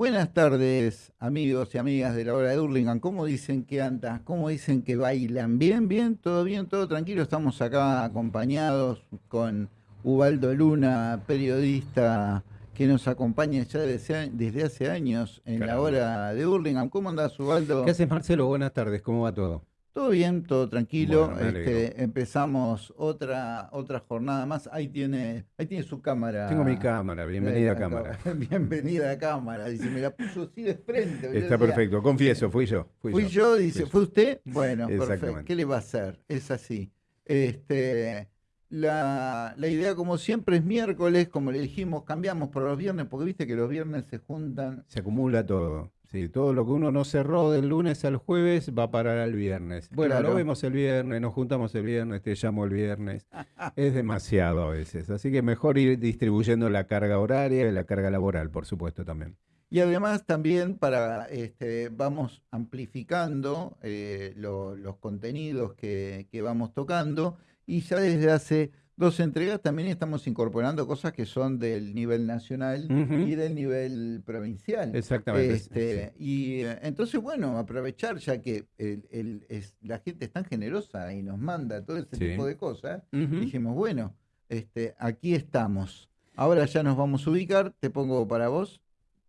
Buenas tardes, amigos y amigas de la hora de Hurlingham. ¿Cómo dicen que andan? ¿Cómo dicen que bailan? ¿Bien, bien? ¿Todo bien? ¿Todo tranquilo? Estamos acá acompañados con Ubaldo Luna, periodista que nos acompaña ya desde, desde hace años en la hora de Hurlingham. ¿Cómo andás, Ubaldo? ¿Qué haces, Marcelo? Buenas tardes. ¿Cómo va todo? Todo bien, todo tranquilo. este, empezamos otra otra jornada más. Ahí tiene, ahí tiene su cámara. Tengo mi cámara, bienvenida a cámara. bienvenida a cámara. Dice, me la puso así de frente. Está perfecto, confieso, fui yo. Fui, yo. dice, ¿fue usted? Bueno, perfecto. ¿Qué le va a hacer? Es así. Este, la, la, idea, como siempre, es miércoles, como le dijimos, cambiamos por los viernes, porque viste que los viernes se juntan. Se acumula todo. Sí, todo lo que uno no cerró del lunes al jueves va a parar al viernes. Bueno, lo vemos el viernes, nos juntamos el viernes, te llamo el viernes. es demasiado a veces. Así que mejor ir distribuyendo la carga horaria y la carga laboral, por supuesto, también. Y además también para este, vamos amplificando eh, los contenidos que, que vamos tocando y ya desde hace dos entregas también estamos incorporando cosas que son del nivel nacional y del nivel provincial. Exactamente. Este, y eh, entonces, bueno, aprovechar ya que el, es, la gente es tan generosa y nos manda todo ese tipo de cosas, dijimos, bueno, este, aquí estamos. Ahora ya nos vamos a ubicar, te pongo para vos.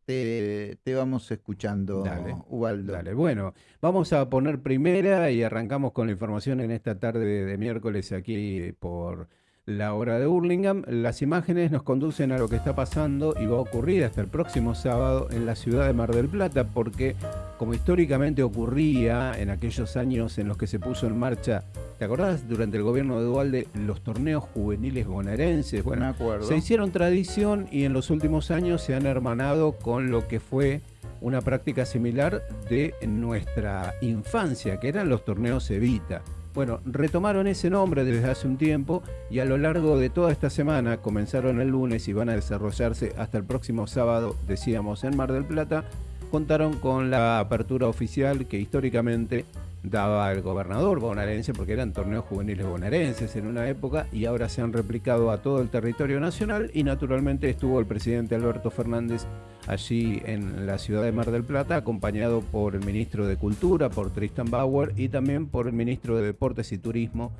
Te, vamos escuchando, dale, Ubaldo. Dale, bueno, vamos a poner primera y arrancamos con la información en esta tarde de miércoles aquí por la hora de Hurlingham. Las imágenes nos conducen a lo que está pasando y va a ocurrir hasta el próximo sábado en la ciudad de Mar del Plata, porque como históricamente ocurría en aquellos años en los que se puso en marcha, ¿te acordás? Durante el gobierno de Dualde, los torneos juveniles bonaerenses. Bueno, acuerdo. se hicieron tradición y en los últimos años se han hermanado con lo que fue una práctica similar de nuestra infancia, que eran los torneos Evita. Bueno, retomaron ese nombre desde hace un tiempo y a lo largo de toda esta semana, comenzaron el lunes y van a desarrollarse hasta el próximo sábado, decíamos, en Mar del Plata, contaron con la apertura oficial que históricamente daba el gobernador bonaerense, porque eran torneos juveniles bonaerenses en una época y ahora se han replicado a todo el territorio nacional y naturalmente estuvo el presidente Alberto Fernández allí en la ciudad de Mar del Plata, acompañado por el ministro de Cultura, por Tristan Bauer y también por el ministro de Deportes y Turismo,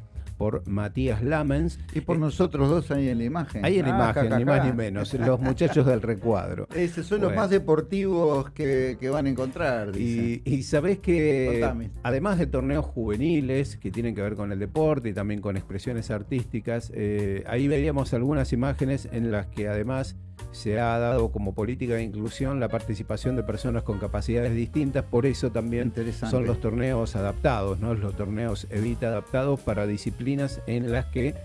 por Matías Lamens. Y por nosotros dos ahí en la imagen. Ahí en la ah, imagen, ni más ni menos, los muchachos del recuadro. Esos son los más deportivos que, van a encontrar. Y, y sabés que además de torneos juveniles que tienen que ver con el deporte y también con expresiones artísticas, eh, ahí veíamos algunas imágenes en las que además se ha dado como política de inclusión la participación de personas con capacidades distintas, por eso también son los torneos adaptados, ¿no? los torneos Evita adaptados para disciplinas en las que,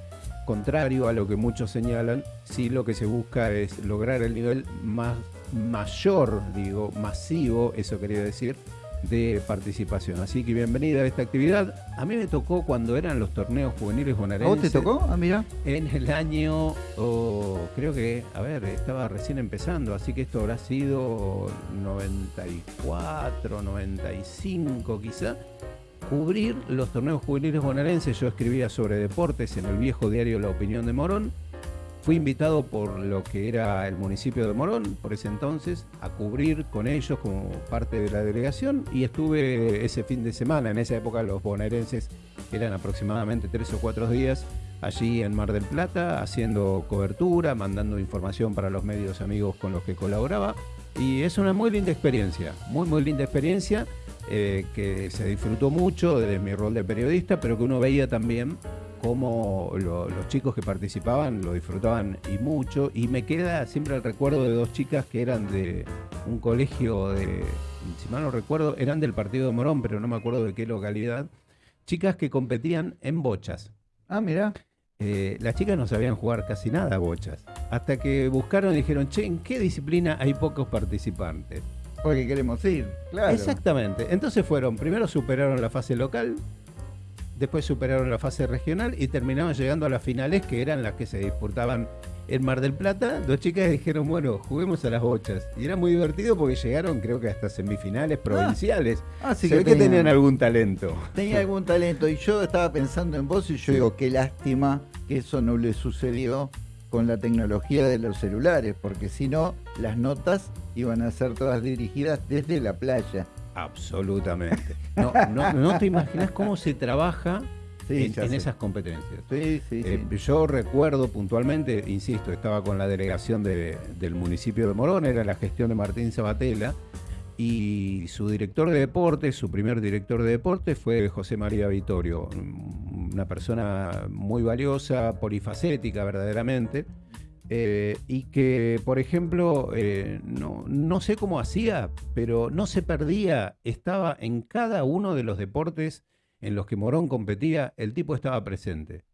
contrario a lo que muchos señalan, sí lo que se busca es lograr el nivel más mayor, digo, masivo, eso quería decir, de participación. Así que bienvenida a esta actividad. A mí me tocó cuando eran los torneos juveniles bonaerenses. ¿A vos te tocó? Ah, mira. En el año, creo que, a ver, estaba recién empezando, así que esto habrá sido 94, 95 quizá. Cubrir los torneos juveniles bonaerenses. Yo escribía sobre deportes en el viejo diario La Opinión de Morón Fui invitado por lo que era el municipio de Morón, por ese entonces, a cubrir con ellos como parte de la delegación y estuve ese fin de semana, en esa época los bonaerenses eran aproximadamente tres o cuatro días allí en Mar del Plata, haciendo cobertura, mandando información para los medios amigos con los que colaboraba. Y es una muy linda experiencia, muy, muy linda experiencia. Eh, que se disfrutó mucho desde mi rol de periodista, pero que uno veía también cómo los chicos que participaban lo disfrutaban y mucho. Y me queda siempre el recuerdo de dos chicas que eran de un colegio de, si mal no recuerdo, eran del partido de Morón, pero no me acuerdo de qué localidad. Chicas que competían en bochas. Ah, mira. Eh, las chicas no sabían jugar casi nada a bochas. Hasta que buscaron y dijeron, che, ¿en qué disciplina hay pocos participantes? Porque queremos ir, claro. Exactamente. Entonces fueron, primero superaron la fase local, después superaron la fase regional y terminaron llegando a las finales que eran las que se disputaban en Mar del Plata. Dos chicas dijeron, bueno, juguemos a las bochas. Y era muy divertido porque llegaron creo que hasta semifinales provinciales. Ah, así que, tenían algún talento. Tenía algún talento y yo estaba pensando en vos y yo digo, qué lástima que eso no le sucedió con la tecnología de los celulares, porque si no, las notas iban a ser todas dirigidas desde la playa. Absolutamente. No, no, te imaginas cómo se trabaja en, esas competencias. Sí, sí, eh, yo recuerdo puntualmente, insisto, estaba con la delegación del municipio de Morón, era la gestión de Martín Sabatella, y su director de deportes, su primer director de deportes fue José María Vitorio, una persona muy valiosa, polifacética verdaderamente, eh, y que, por ejemplo, eh, no, no, sé cómo hacía, pero no se perdía, estaba en cada uno de los deportes en los que Morón competía, el tipo estaba presente.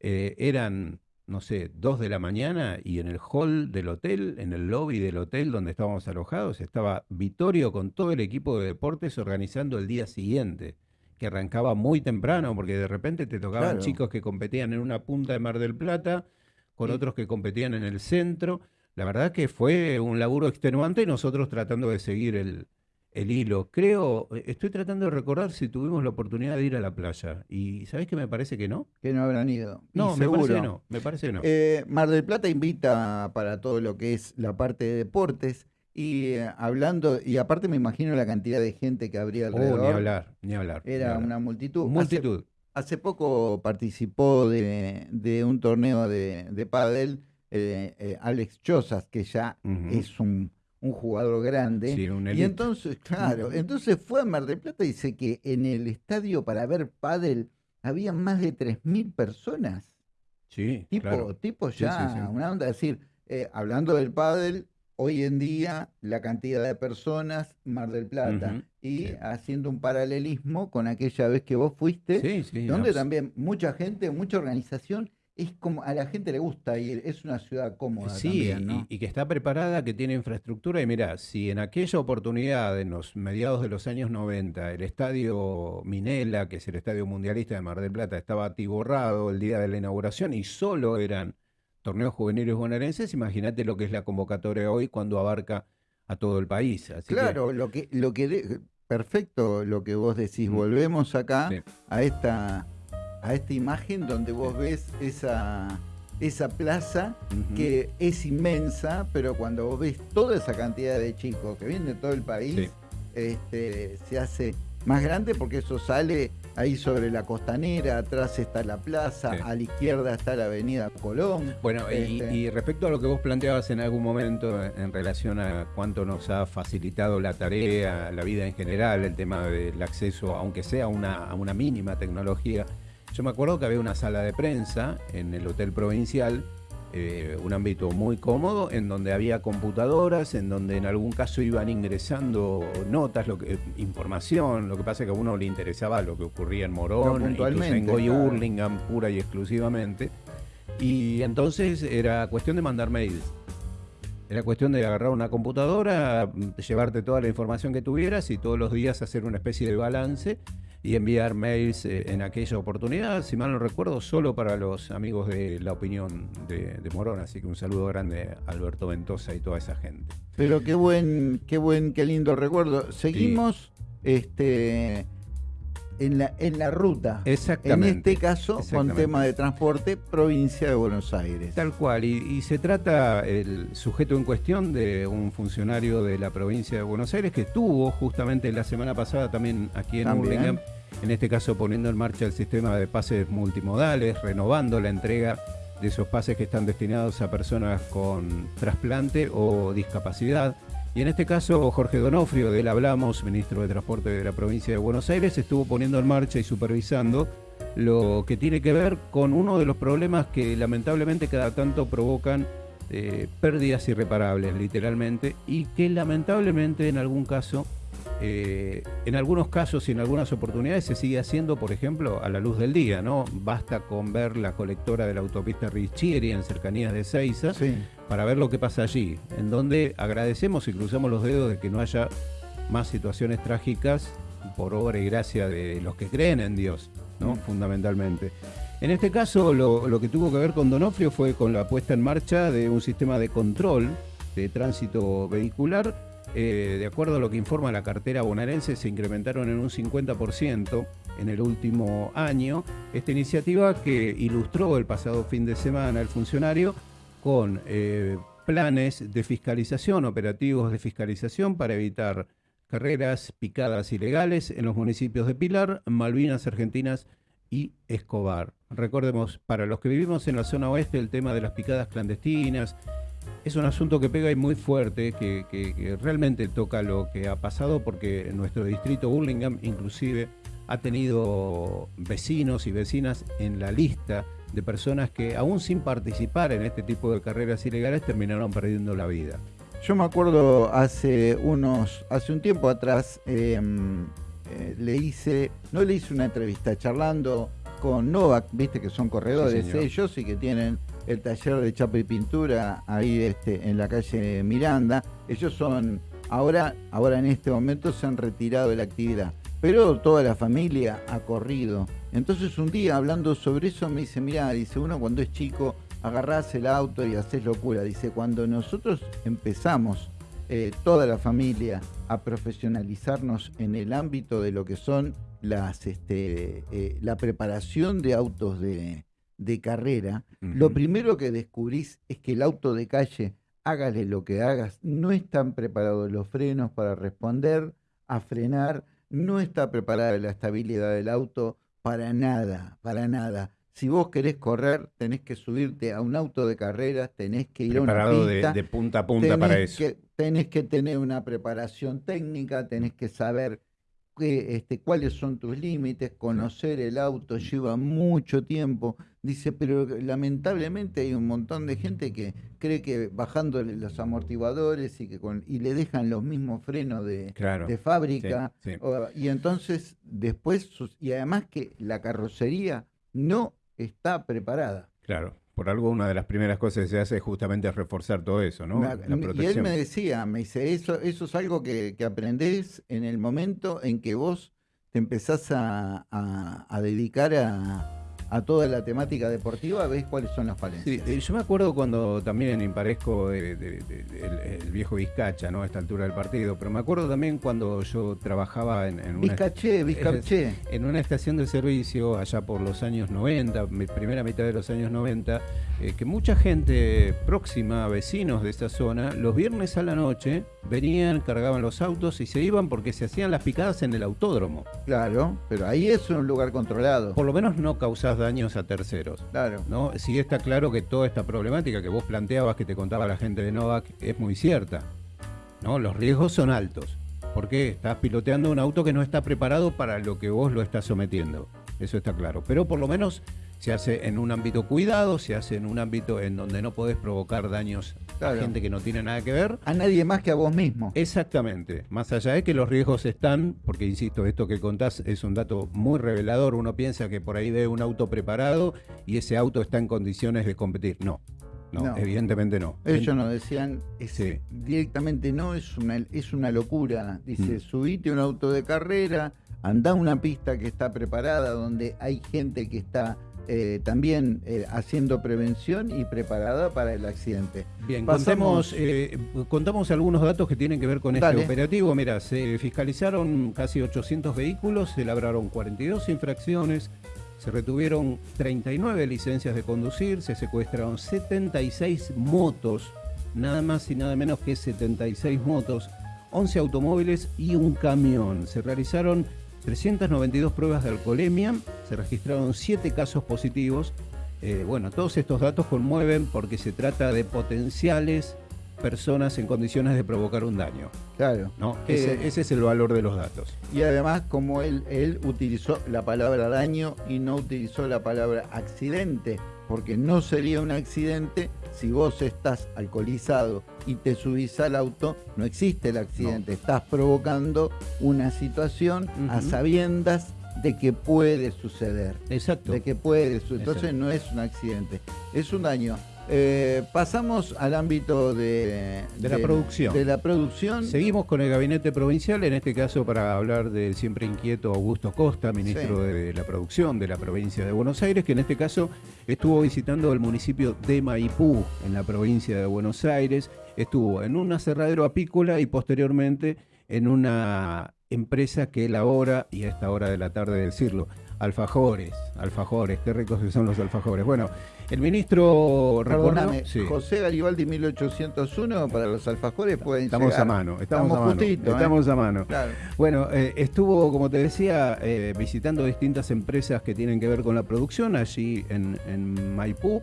Eh, eran no sé, dos de la mañana y en el hall del hotel, en el lobby del hotel donde estábamos alojados, estaba Vittorio con todo el equipo de deportes organizando el día siguiente, que arrancaba muy temprano, porque de repente te tocaban chicos que competían en una punta de Mar del Plata, con otros que competían en el centro. La verdad que fue un laburo extenuante y nosotros tratando de seguir el, el hilo. Creo, estoy tratando de recordar si tuvimos la oportunidad de ir a la playa. ¿Y sabés que me parece que no? Que no habrán ido. No, me parece que no. Me parece no. Eh, Mar del Plata invita para todo lo que es la parte de deportes. Y eh, hablando, y aparte me imagino la cantidad de gente que habría alrededor. Oh, ni hablar, ni hablar. Era una multitud. Multitud. Hace, poco participó de, un torneo de, de pádel Alex Chozas, que ya es un un jugador grande. y entonces, claro, entonces fue a Mar del Plata y dice que en el estadio para ver pádel había más de 3.000 personas. Sí, tipo, tipo ya, una onda, decir, eh, hablando del pádel, hoy en día la cantidad de personas, Mar del Plata, y haciendo un paralelismo con aquella vez que vos fuiste, donde también mucha gente, mucha organización es como a la gente le gusta ir, es una ciudad cómoda. Sí, también, y, que está preparada, que tiene infraestructura. Y mira, si en aquella oportunidad, en los mediados de los años 90, el estadio Minela, que es el estadio mundialista de Mar del Plata, estaba atiborrado el día de la inauguración y solo eran torneos juveniles bonaerenses, imagínate lo que es la convocatoria hoy cuando abarca a todo el país. claro, lo que, lo que perfecto lo que vos decís. Volvemos acá a esta a esta imagen donde vos ves esa, esa plaza que es inmensa, pero cuando vos ves toda esa cantidad de chicos que vienen de todo el país, este, se hace más grande porque eso sale ahí sobre la costanera, atrás está la plaza, a la izquierda está la avenida Colón. Bueno, este. y, respecto a lo que vos planteabas en algún momento en relación a cuánto nos ha facilitado la tarea, la vida en general, el tema del acceso, aunque sea una, a una mínima tecnología, yo me acuerdo que había una sala de prensa en el Hotel Provincial, eh, un ámbito muy cómodo, en donde había computadoras, en donde en algún caso iban ingresando notas, lo que, información, lo que pasa es que a uno le interesaba lo que ocurría en Morón, en Goy Hurlingham, pura y exclusivamente. Y entonces era cuestión de mandar mails. Era cuestión de agarrar una computadora, llevarte toda la información que tuvieras y todos los días hacer una especie de balance y enviar mails eh, en aquella oportunidad, si mal no recuerdo, solo para los amigos de la opinión de, Morón. Así que un saludo grande a Alberto Ventosa y toda esa gente. Pero qué buen, qué buen, qué lindo recuerdo. Seguimos este en la, en la ruta. Exactamente. En este caso, con tema de transporte, provincia de Buenos Aires. Tal cual, y, se trata el sujeto en cuestión de un funcionario de la provincia de Buenos Aires que estuvo justamente la semana pasada también aquí en Urlingham, en este caso poniendo en marcha el sistema de pases multimodales, renovando la entrega de esos pases que están destinados a personas con trasplante o discapacidad y en este caso, Jorge Donofrio, de él hablamos, ministro de Transporte de la provincia de Buenos Aires, estuvo poniendo en marcha y supervisando lo que tiene que ver con uno de los problemas que lamentablemente cada tanto provocan eh, pérdidas irreparables, literalmente, y que lamentablemente en algún caso eh, en algunos casos y en algunas oportunidades se sigue haciendo, por ejemplo, a la luz del día, ¿no? Basta con ver la colectora de la autopista Richieri en cercanías de Seiza para ver lo que pasa allí, en donde agradecemos y cruzamos los dedos de que no haya más situaciones trágicas por obra y gracia de los que creen en Dios, ¿no? Mm. Fundamentalmente. En este caso, lo, lo que tuvo que ver con Donofrio fue con la puesta en marcha de un sistema de control de tránsito vehicular eh, de acuerdo a lo que informa la cartera bonaerense, se incrementaron en un 50% en el último año. Esta iniciativa que ilustró el pasado fin de semana el funcionario con eh, planes de fiscalización, operativos de fiscalización para evitar carreras picadas ilegales en los municipios de Pilar, Malvinas Argentinas y Escobar. Recordemos, para los que vivimos en la zona oeste, el tema de las picadas clandestinas es un asunto que pega y muy fuerte, que, realmente toca lo que ha pasado, porque nuestro distrito Burlingame inclusive ha tenido vecinos y vecinas en la lista de personas que aún sin participar en este tipo de carreras ilegales terminaron perdiendo la vida. Yo me acuerdo hace unos, hace un tiempo atrás, em, eh, le hice, no le hice una entrevista charlando con Novak, viste que son corredores ellos y que tienen el taller de chapa y pintura ahí este, en la calle Miranda. Ellos son, ahora, ahora en este momento se han retirado de la actividad, pero toda la familia ha corrido. Entonces un día hablando sobre eso me dice, mira, dice uno cuando es chico agarrás el auto y haces locura. Dice, cuando nosotros empezamos, eh, toda la familia, a profesionalizarnos en el ámbito de lo que son las, este, eh, la preparación de autos de, carrera, lo primero que descubrís es que el auto de calle, hágale lo que hagas, no están preparados los frenos para responder, a frenar, no está preparada la estabilidad del auto para nada, para nada si vos querés correr, tenés que subirte a un auto de carreras, tenés que ir a una pista. De, de punta a punta para eso. tenés que tener una preparación técnica, tenés que saber este, cuáles son tus límites, conocer el auto lleva mucho tiempo. Dice, pero lamentablemente hay un montón de gente que cree que bajando los amortiguadores y que con, y le dejan los mismos frenos de, de fábrica. y entonces después, y además que la carrocería no está preparada. Claro, por algo una de las primeras cosas que se hace es justamente reforzar todo eso, ¿no? La, Y él me decía, me dice, eso, eso es algo que, que aprendés en el momento en que vos te empezás a, a dedicar a, a toda la temática deportiva, ves cuáles son las falencias. Sí, yo me acuerdo cuando también imparezco el, viejo Vizcacha, ¿no? A esta altura del partido, pero me acuerdo también cuando yo trabajaba en, una, en una estación de servicio allá por los años 90, primera mitad de los años 90, eh, que mucha gente próxima, vecinos de esta zona, los viernes a la noche venían, cargaban los autos y se iban porque se hacían las picadas en el autódromo. Claro, pero ahí es un lugar controlado. Por lo menos no daños a terceros. Claro. ¿no? Sí está claro que toda esta problemática que vos planteabas, que te contaba la gente de Novak, es muy cierta. ¿no? Los riesgos son altos. Porque estás piloteando un auto que no está preparado para lo que vos lo estás sometiendo. Eso está claro. Pero por lo menos se hace en un ámbito cuidado, se hace en un ámbito en donde no podés provocar daños a gente que no tiene nada que ver. A nadie más que a vos mismo. Exactamente. Más allá de que los riesgos están, porque insisto, esto que contás es un dato muy revelador. Uno piensa que por ahí ve un auto preparado y ese auto está en condiciones de competir. No. No, evidentemente no. Ellos nos decían directamente no, es una, es una locura. Dice, mm. subite un auto de carrera, anda a una pista que está preparada, donde hay gente que está eh, también eh, haciendo prevención y preparada para el accidente. Bien, contamos, eh, contamos algunos datos que tienen que ver con este operativo. Mira, se fiscalizaron casi 800 vehículos, se labraron 42 infracciones, se retuvieron 39 licencias de conducir, se secuestraron 76 motos, nada más y nada menos que 76 motos, 11 automóviles y un camión. Se realizaron 392 pruebas de alcoholemia, se registraron 7 casos positivos. Eh, bueno, todos estos datos conmueven porque se trata de potenciales personas en condiciones de provocar un daño. Claro. ¿no? Ese, ese, es el valor de los datos. Y además, como él, él utilizó la palabra daño y no utilizó la palabra accidente, porque no sería un accidente si vos estás alcoholizado y te subís al auto, no existe el accidente, estás provocando una situación a sabiendas de que puede suceder. Exacto. De que puede suceder. Entonces no es un accidente, es un daño. Eh, pasamos al ámbito de, la producción. de la producción. Seguimos con el gabinete provincial, en este caso para hablar del siempre inquieto Augusto Costa, ministro de la Producción de la provincia de Buenos Aires, que en este caso estuvo visitando el municipio de Maipú, en la provincia de Buenos Aires. Estuvo en un aserradero apícola y posteriormente en una empresa que elabora, y a esta hora de la tarde decirlo, alfajores, alfajores, qué ricos que son los alfajores. Bueno, el ministro Perdóname, José Garibaldi 1801 para los alfajores pueden Estamos a mano, estamos, a mano. ¿eh? estamos a mano. Bueno, eh, estuvo, como te decía, eh, visitando distintas empresas que tienen que ver con la producción allí en, en Maipú.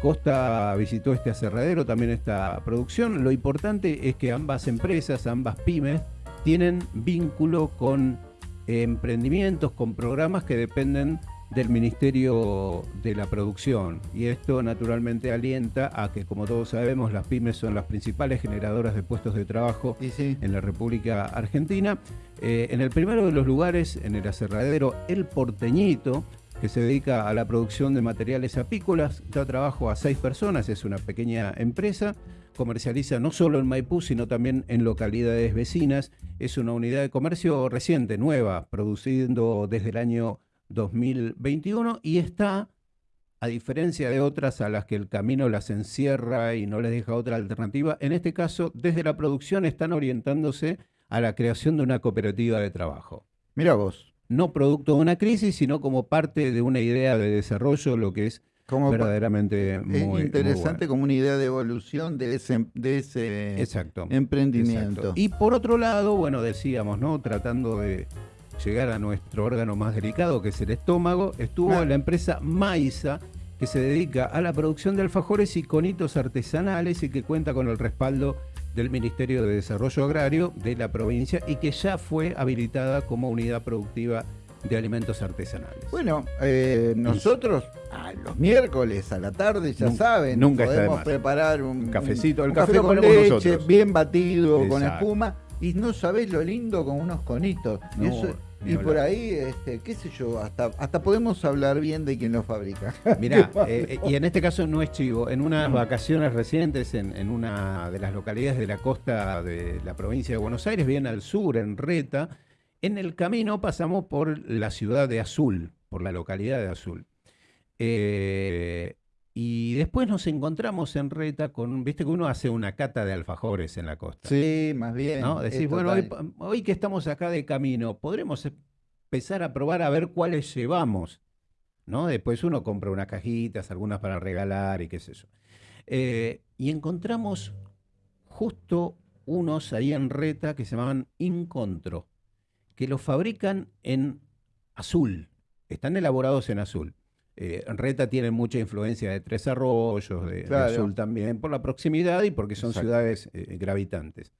Costa visitó este aserradero, también esta producción. Lo importante es que ambas empresas, ambas pymes, tienen vínculo con emprendimientos, con programas que dependen del Ministerio de la Producción. Y esto naturalmente alienta a que, como todos sabemos, las pymes son las principales generadoras de puestos de trabajo en la República Argentina. Eh, en el primero de los lugares, en el aserradero El Porteñito, que se dedica a la producción de materiales apícolas, da trabajo a seis personas, es una pequeña empresa comercializa no solo en Maipú, sino también en localidades vecinas. Es una unidad de comercio reciente, nueva, produciendo desde el año 2021 y está, a diferencia de otras a las que el camino las encierra y no les deja otra alternativa, en este caso, desde la producción están orientándose a la creación de una cooperativa de trabajo. Mira vos. No producto de una crisis, sino como parte de una idea de desarrollo, lo que es como verdaderamente muy interesante como una idea de evolución de ese, de ese emprendimiento. Y por otro lado, bueno, decíamos, ¿no? Tratando de llegar a nuestro órgano más delicado, que es el estómago, estuvo la empresa Maiza, que se dedica a la producción de alfajores y conitos artesanales y que cuenta con el respaldo del Ministerio de Desarrollo Agrario de la provincia y que ya fue habilitada como unidad productiva de alimentos artesanales. Bueno, eh, nosotros los miércoles a la tarde, ya saben, nunca podemos preparar un cafecito, el café, con leche, bien batido, con espuma, y no sabés lo lindo con unos conitos. y por ahí, este, qué sé yo, hasta, hasta podemos hablar bien de quien lo fabrica. Mirá, eh, eh, y en este caso no es chivo, en unas vacaciones recientes en, en, una de las localidades de la costa de la provincia de Buenos Aires, bien al sur, en Reta, en el camino pasamos por la ciudad de Azul, por la localidad de Azul. Eh, y después nos encontramos en Reta con, viste que uno hace una cata de alfajores en la costa. Sí, más bien. ¿no? Decís, bueno, hoy, que estamos acá de camino, podremos empezar a probar a ver cuáles llevamos. ¿no? Después uno compra unas cajitas, algunas para regalar y qué sé yo. Eh, y encontramos justo unos ahí en Reta que se llamaban Incontro que los fabrican en azul, están elaborados en azul. Eh, Reta tiene mucha influencia de Tres Arroyos, de, Azul también, por la proximidad y porque son ciudades eh, gravitantes.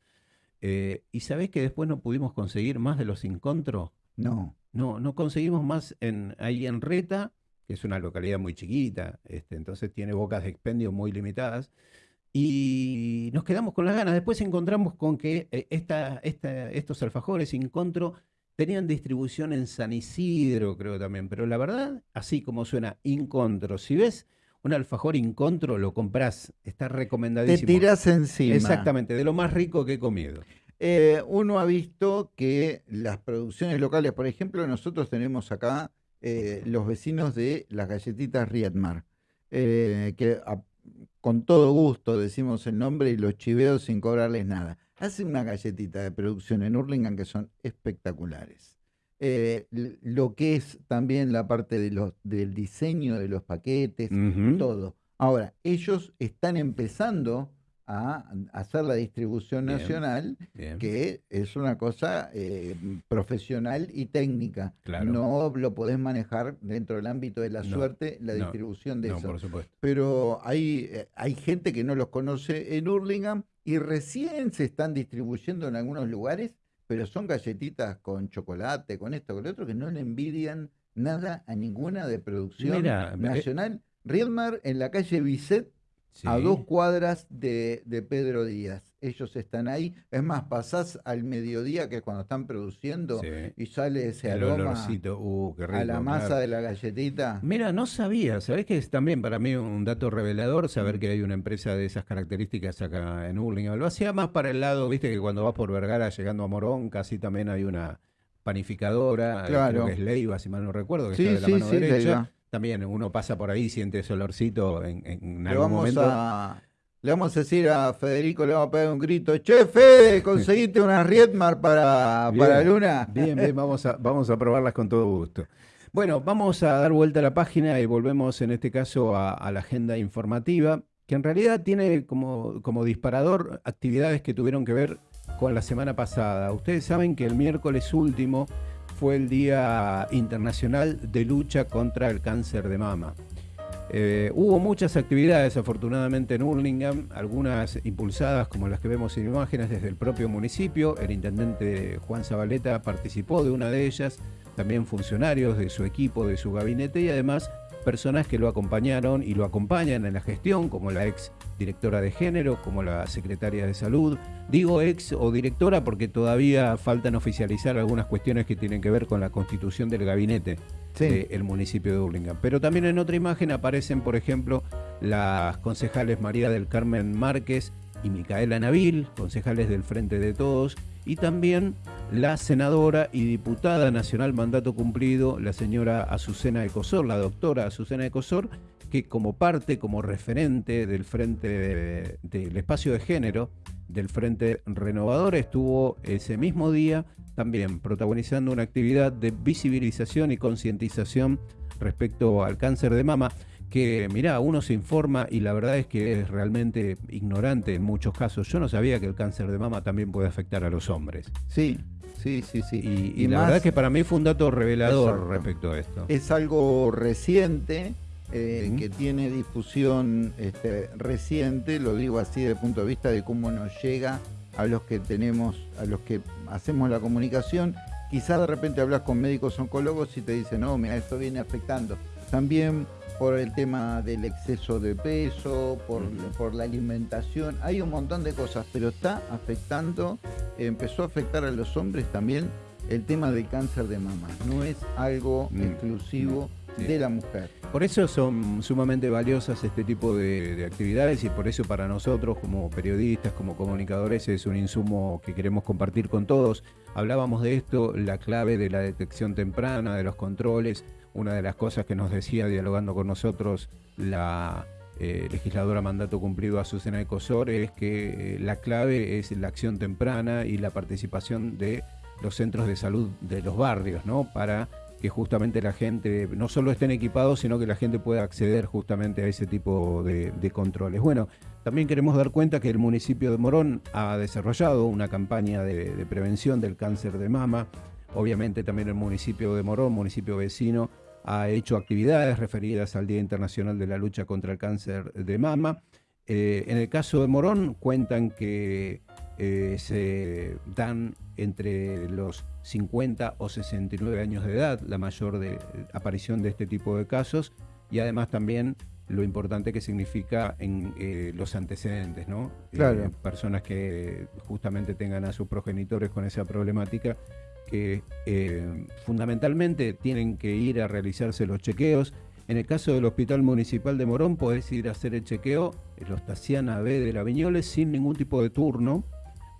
Eh, ¿Y sabés que después no pudimos conseguir más de los encontros? No. No, no conseguimos más en, ahí en Reta, que es una localidad muy chiquita, este, entonces tiene bocas de expendio muy limitadas. Y nos quedamos con las ganas. Después encontramos con que eh, esta, estos alfajores Incontro tenían distribución en San Isidro, creo también. Pero la verdad, así como suena Incontro, si ves un alfajor Incontro, lo compras, está recomendadísimo. Te tiras encima. Exactamente, de lo más rico que he comido. Eh, uno ha visto que las producciones locales, por ejemplo, nosotros tenemos acá eh, los vecinos de las galletitas Riedmar, que con todo gusto decimos el nombre y los chiveo sin cobrarles nada. Hacen una galletita de producción en Hurlingham que son espectaculares. Eh, lo que es también la parte de los, del diseño de los paquetes, todo. Ahora, ellos están empezando a hacer la distribución nacional, que es una cosa eh, profesional y técnica. No lo podés manejar dentro del ámbito de la suerte, la distribución de eso. Pero hay, eh, hay gente que no los conoce en Hurlingham y recién se están distribuyendo en algunos lugares, pero son galletitas con chocolate, con esto, con lo otro, que no le envidian nada a ninguna de producción eh, nacional. Riedmar en la calle Bisset a dos cuadras de, Pedro Díaz. Ellos están ahí. Es más, pasás al mediodía, que es cuando están produciendo, y sale ese aroma uh, a la masa de la galletita. Mira, no sabía. Sabés que es también para mí un dato revelador saber que hay una empresa de esas características acá en Hurlingham. Lo hacía más para el lado, viste, que cuando vas por Vergara llegando a Morón, casi también hay una panificadora, claro. que es Leiva, si mal no recuerdo, que está de la mano derecha también uno pasa por ahí, siente ese olorcito en, algún momento. A, Le vamos a decir a Federico, le vamos a pegar un grito, che Fede, conseguiste una Riedmar para, para Luna. Bien, bien, vamos a, vamos a probarlas con todo gusto. Bueno, vamos a dar vuelta a la página y volvemos en este caso a, la agenda informativa, que en realidad tiene como, como disparador actividades que tuvieron que ver con la semana pasada. Ustedes saben que el miércoles último fue el Día Internacional de Lucha contra el Cáncer de Mama. Eh, hubo muchas actividades, afortunadamente, en Hurlingham, algunas impulsadas como las que vemos en imágenes desde el propio municipio. El intendente Juan Zabaleta participó de una de ellas, también funcionarios de su equipo, de su gabinete y además personas que lo acompañaron y lo acompañan en la gestión, como la ex directora de género, como la secretaria de salud. Digo ex o directora porque todavía faltan oficializar algunas cuestiones que tienen que ver con la constitución del gabinete del municipio de Hurlingham. Pero también en otra imagen aparecen, por ejemplo, las concejales María del Carmen Márquez y Micaela Nabil, concejales del Frente de Todos, y también la senadora y diputada nacional mandato cumplido, la señora Azucena Ecosor, la doctora Azucena Ecosor, que como parte, como referente del Frente del Espacio de Género, del Frente Renovador, estuvo ese mismo día también protagonizando una actividad de visibilización y concientización respecto al cáncer de mama que, mirá, uno se informa y la verdad es que es realmente ignorante en muchos casos. Yo no sabía que el cáncer de mama también puede afectar a los hombres. Sí, sí, sí, sí. Y, la verdad es que para mí fue un dato revelador respecto a esto. Es algo reciente. Eh, que tiene difusión este, reciente, lo digo así desde el punto de vista de cómo nos llega a los que tenemos, a los que hacemos la comunicación. Quizás de repente hablas con médicos oncólogos y te dicen, no, mira, esto viene afectando. También por el tema del exceso de peso, por, por, la alimentación, hay un montón de cosas, pero está afectando, empezó a afectar a los hombres también el tema del cáncer de mama, no es algo mm. exclusivo de la mujer. Por eso son sumamente valiosas este tipo de, actividades y por eso para nosotros como periodistas, como comunicadores, es un insumo que queremos compartir con todos. Hablábamos de esto, la clave de la detección temprana, de los controles. Una de las cosas que nos decía dialogando con nosotros la eh, legisladora mandato cumplido Azucena Ecosor es que eh, la clave es la acción temprana y la participación de los centros de salud de los barrios, ¿no? Para que justamente la gente no solo estén equipados, sino que la gente pueda acceder justamente a ese tipo de, controles. Bueno, también queremos dar cuenta que el municipio de Morón ha desarrollado una campaña de, prevención del cáncer de mama. Obviamente también el municipio de Morón, municipio vecino, ha hecho actividades referidas al Día Internacional de la Lucha contra el Cáncer de Mama. Eh, en el caso de Morón cuentan que eh, se dan entre los 50 o 69 años de edad, la mayor de, aparición de este tipo de casos, y además también lo importante que significa en eh, los antecedentes, ¿no? Claro. personas que justamente tengan a sus progenitores con esa problemática, que fundamentalmente tienen que ir a realizarse los chequeos, en el caso del Hospital Municipal de Morón, podés ir a hacer el chequeo los Tassiana B de la Viñoles sin ningún tipo de turno.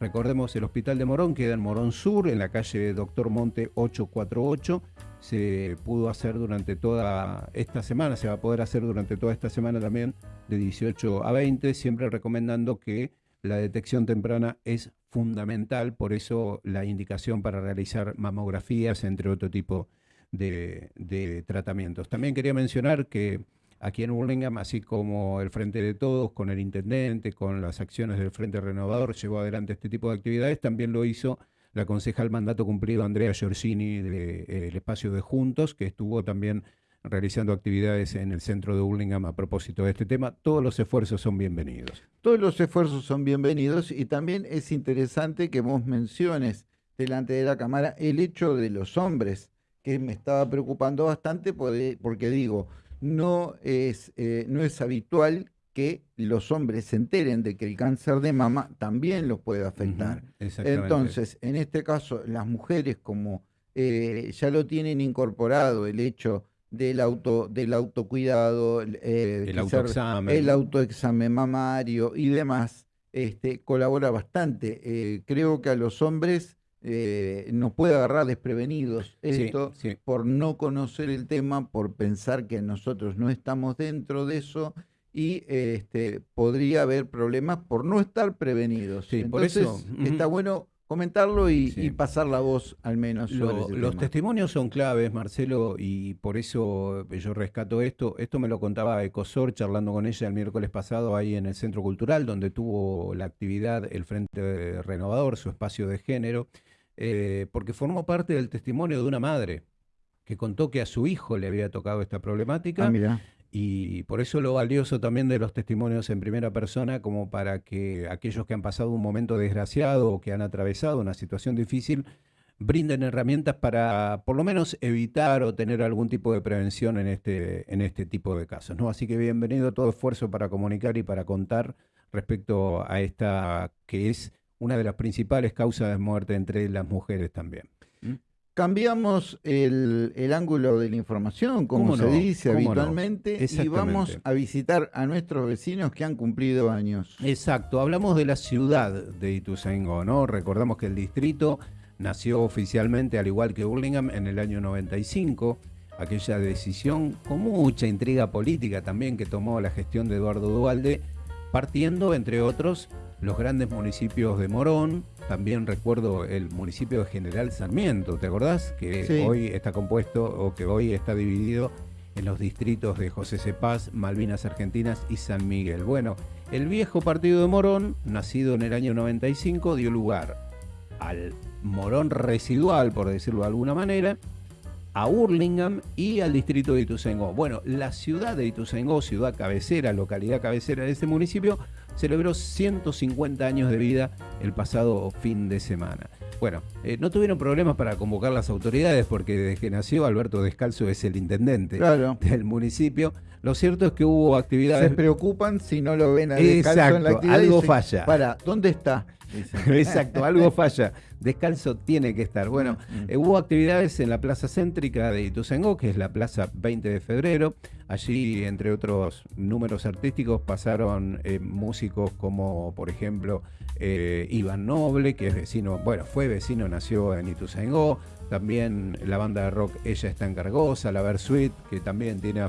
Recordemos, el Hospital de Morón queda en Morón Sur, en la calle Doctor Monte 848. Se pudo hacer durante toda esta semana, se va a poder hacer durante toda esta semana también, de 18 a 20, siempre recomendando que la detección temprana es fundamental, por eso la indicación para realizar mamografías, entre otro tipo de de, tratamientos. También quería mencionar que aquí en Burlingame, así como el Frente de Todos, con el Intendente, con las acciones del Frente Renovador, llevó adelante este tipo de actividades, también lo hizo la concejal mandato cumplido Andrea Giorgini del eh, espacio de Juntos, que estuvo también realizando actividades en el centro de Burlingame a propósito de este tema. Todos los esfuerzos son bienvenidos. Todos los esfuerzos son bienvenidos y también es interesante que vos menciones delante de la Cámara el hecho de los hombres que me estaba preocupando bastante porque, digo, no es, eh, no es habitual que los hombres se enteren de que el cáncer de mama también los puede afectar. Entonces, en este caso, las mujeres como eh, ya lo tienen incorporado el hecho del auto del autocuidado, eh, el, autoexamen. el autoexamen mamario y demás, este, colabora bastante. creo que a los hombres eh, nos puede agarrar desprevenidos esto por no conocer el tema, por pensar que nosotros no estamos dentro de eso y este, podría haber problemas por no estar prevenidos. Sí, por eso, está bueno comentarlo y, pasar la voz al menos. los testimonios son claves, Marcelo, y por eso yo rescato esto. Esto me lo contaba Ecosor charlando con ella el miércoles pasado ahí en el Centro Cultural, donde tuvo la actividad el Frente Renovador, su espacio de género, eh, porque formó parte del testimonio de una madre que contó que a su hijo le había tocado esta problemática. Ah, y por eso lo valioso también de los testimonios en primera persona, como para que aquellos que han pasado un momento desgraciado o que han atravesado una situación difícil, brinden herramientas para por lo menos evitar o tener algún tipo de prevención en este, en este tipo de casos. ¿no? Así que bienvenido todo esfuerzo para comunicar y para contar respecto a esta que es una de las principales causas de muerte entre las mujeres también. Cambiamos el, ángulo de la información, como se dice habitualmente, y vamos a visitar a nuestros vecinos que han cumplido años. Exacto, hablamos de la ciudad de Ituzaingó, ¿no? Recordamos que el distrito nació oficialmente, al igual que Burlingame, en el año 95. Aquella decisión con mucha intriga política también que tomó la gestión de Eduardo Dualde, partiendo, entre otros, los grandes municipios de Morón, también recuerdo el municipio de General Sarmiento, ¿te acordás? Que hoy está compuesto o que hoy está dividido en los distritos de José Cepaz, Malvinas Argentinas y San Miguel. Bueno, el viejo partido de Morón, nacido en el año 95, dio lugar al Morón residual, por decirlo de alguna manera, a Hurlingham y al distrito de Ituzaingó. Bueno, la ciudad de Ituzaingó, ciudad cabecera, localidad cabecera de este municipio, celebró 150 años de vida el pasado fin de semana. Bueno, eh, no tuvieron problemas para convocar las autoridades porque desde que nació Alberto Descalzo es el intendente del municipio. Lo cierto es que hubo actividades. Se preocupan si no lo ven a Descalzo en la actividad. Algo falla. Para, ¿dónde está? Exacto, algo falla. Descalzo tiene que estar. Bueno. Eh, hubo actividades en la plaza céntrica de Ituzaingó, que es la plaza 20 de febrero. Allí, entre otros números artísticos, pasaron eh, músicos como, por ejemplo, eh, Iván Noble, que es vecino, bueno, fue vecino, nació en Ituzaingó. También la banda de rock Ella está en Cargosa, la Versuit, que también tiene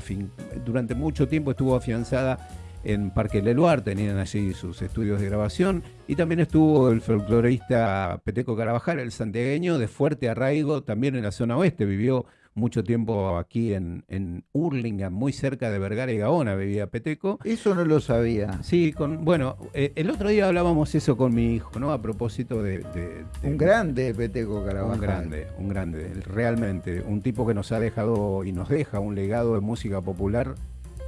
durante mucho tiempo estuvo afianzada en Parque Leluar, tenían allí sus estudios de grabación, y también estuvo el folclorista Peteco Carabajal, el santiagueño, de fuerte arraigo, también en la zona oeste, vivió mucho tiempo aquí en, en Hurlingham, muy cerca de Vergara y Gaona vivía Peteco. Eso no lo sabía. Sí, con, bueno, eh, el otro día hablábamos eso con mi hijo, ¿no? A propósito de... un grande Peteco Carabajal. Un grande, un grande, realmente, un tipo que nos ha dejado y nos deja un legado de música popular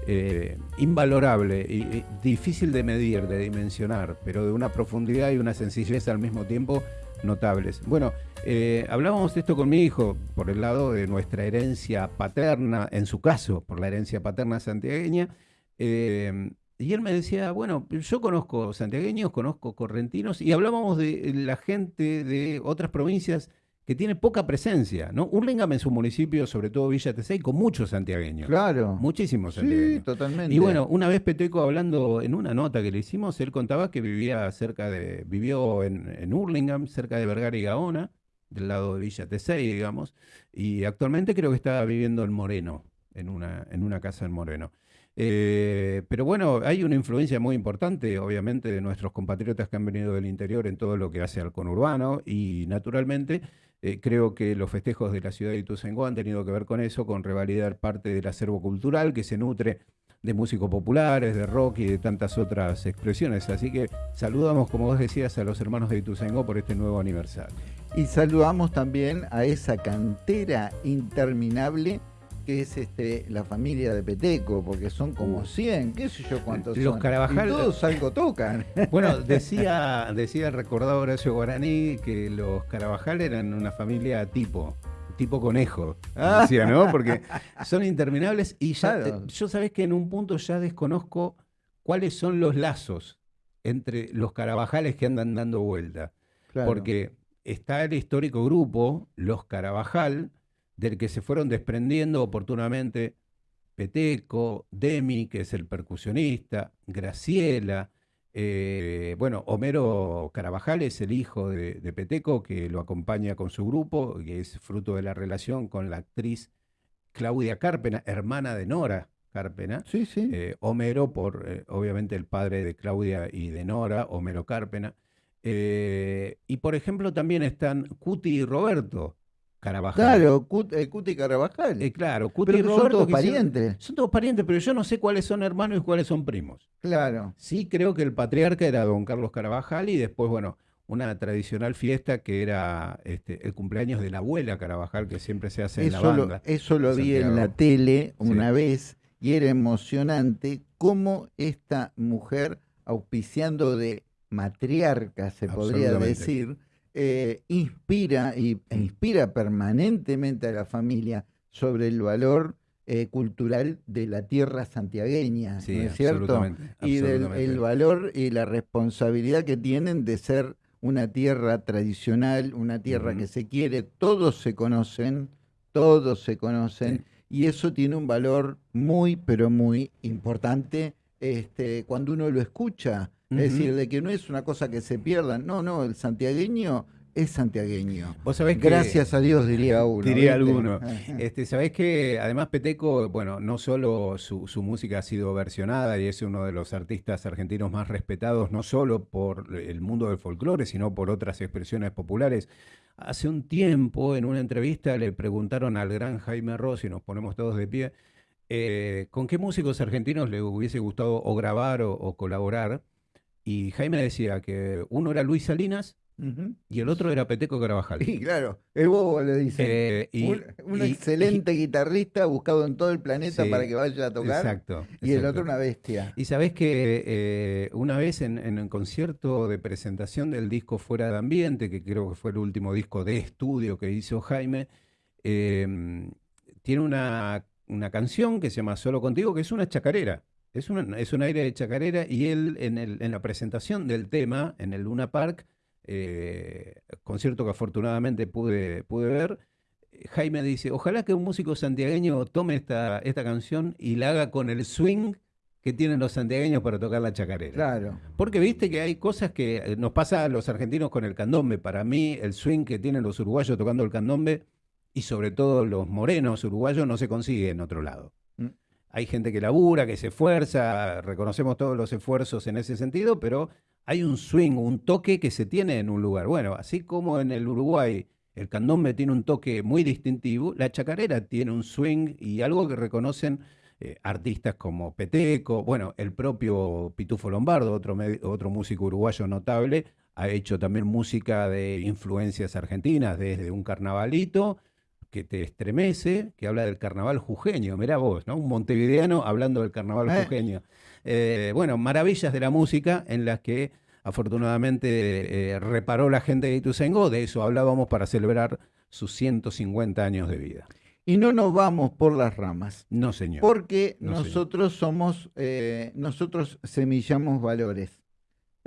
eh, invalorable y, difícil de medir, de dimensionar, pero de una profundidad y una sencillez al mismo tiempo notables. Bueno, eh, hablábamos de esto con mi hijo por el lado de nuestra herencia paterna, en su caso, por la herencia paterna santiagueña. Eh, y él me decía, bueno, yo conozco santiagueños, conozco correntinos, y hablábamos de la gente de otras provincias que tiene poca presencia, ¿no? Hurlingham en su municipio, sobre todo Villa Tesey, con muchos santiagueños. Claro. Muchísimos santiagueños. Sí, totalmente. Y bueno, una vez Peteco hablando en una nota que le hicimos, él contaba que vivía cerca de, vivió en, en Hurlingham, cerca de Vergara y Gaona, del lado de Villa Tesey, digamos, y actualmente creo que está viviendo en Moreno, en una, en una casa en Moreno. Eh, pero bueno, hay una influencia muy importante, obviamente, de nuestros compatriotas que han venido del interior en todo lo que hace al conurbano y naturalmente eh, creo que los festejos de la ciudad de Ituzaingó han tenido que ver con eso, con revalidar parte del acervo cultural que se nutre de músicos populares, de rock y de tantas otras expresiones. Así que saludamos, como vos decías, a los hermanos de Ituzaingó por este nuevo aniversario. Y saludamos también a esa cantera interminable que es este, la familia de Peteco, porque son como 100, qué sé yo cuántos Los son. Carabajal. todos algo tocan. Bueno, decía, decía el recordado Horacio Guaraní que los Carabajal eran una familia tipo, tipo conejo, ah. decía, ¿no? Porque son interminables y ya, yo sabés que en un punto ya desconozco cuáles son los lazos entre los Carabajales que andan dando vuelta. Porque está el histórico grupo, los Carabajal, del que se fueron desprendiendo oportunamente Peteco, Demi, que es el percusionista, Graciela, eh, bueno, Homero Carabajal es el hijo de, Peteco, que lo acompaña con su grupo, que es fruto de la relación con la actriz Claudia Carpena, hermana de Nora Carpena. Sí, sí. Eh, Homero, por eh, obviamente el padre de Claudia y de Nora, Homero Carpena. Y por ejemplo también están Cuti y Roberto Carabajal. Claro, Cut- eh, Cuti Carabajal. Eh, claro, Cuti pero y Roberto. son todos parientes. Son todos parientes, pero yo no sé cuáles son hermanos y cuáles son primos. Claro. Sí creo que el patriarca era don Carlos Carabajal y después, bueno, una tradicional fiesta que era este, el cumpleaños de la abuela Carabajal que siempre se hace en la lo, banda. eso lo vi en la tele Sí. una vez y era emocionante cómo esta mujer, auspiciando de matriarca, se podría decir, eh, inspira y, e inspira permanentemente a la familia sobre el valor eh, cultural de la tierra santiagueña, Sí, ¿no es cierto? Y del el valor y la responsabilidad que tienen de ser una tierra tradicional, una tierra que se quiere, todos se conocen, todos se conocen, Sí. y eso tiene un valor muy, pero muy importante este, cuando uno lo escucha. Es decir, de que no es una cosa que se pierda, no, no, el santiagueño es santiagueño. Vos sabés que- Gracias a Dios, diría uno. Diría ¿viste? alguno. Este, Sabés que además Peteco, bueno, no solo su, su música ha sido versionada y es uno de los artistas argentinos más respetados, no solo por el mundo del folclore, sino por otras expresiones populares. Hace un tiempo, en una entrevista, le preguntaron al gran Jaime Ross, y nos ponemos todos de pie, eh, ¿con qué músicos argentinos le hubiese gustado o grabar o, o colaborar? Y Jaime decía que uno era Luis Salinas y el otro era Peteco Carabajal. Y claro, el bobo le dice. Eh, y- un un y- excelente guitarrista buscado en todo el planeta Sí, para que vaya a tocar. Exacto. Y el otro una bestia. Y sabés que eh, una vez en, en el concierto de presentación del disco Fuera de Ambiente, que creo que fue el último disco de estudio que hizo Jaime, eh, tiene una, una canción que se llama Solo Contigo, que es una chacarera. Es, una- es un aire de chacarera y él en, el- en la presentación del tema, en el Luna Park, eh, concierto que afortunadamente pude, pude ver, Jaime dice, ojalá que un músico santiagueño tome esta, esta canción y la haga con el swing que tienen los santiagueños para tocar la chacarera. Claro. Porque viste que hay cosas que eh, nos pasa a los argentinos con el candombe. Para mí, el swing que tienen los uruguayos tocando el candombe y sobre todo los morenos uruguayos no se consigue en otro lado. Hay gente que labura, que se esfuerza, reconocemos todos los esfuerzos en ese sentido, pero hay un swing, un toque que se tiene en un lugar. Bueno, así como en el Uruguay el candombe tiene un toque muy distintivo, la chacarera tiene un swing y algo que reconocen eh, artistas como Peteco, bueno, el propio Pitufo Lombardo, otro, otro músico uruguayo notable, ha hecho también música de influencias argentinas, desde un carnavalito que te estremece, que habla del carnaval jujeño, mirá vos, ¿no? Un montevideano hablando del carnaval Eh. jujeño. Eh, bueno, maravillas de la música en las que afortunadamente eh, reparó la gente de Ituzaingó, de eso hablábamos para celebrar sus 150 años de vida. Y no nos vamos por las ramas. No, señor. Porque No, señor. nosotros somos, nosotros semillamos valores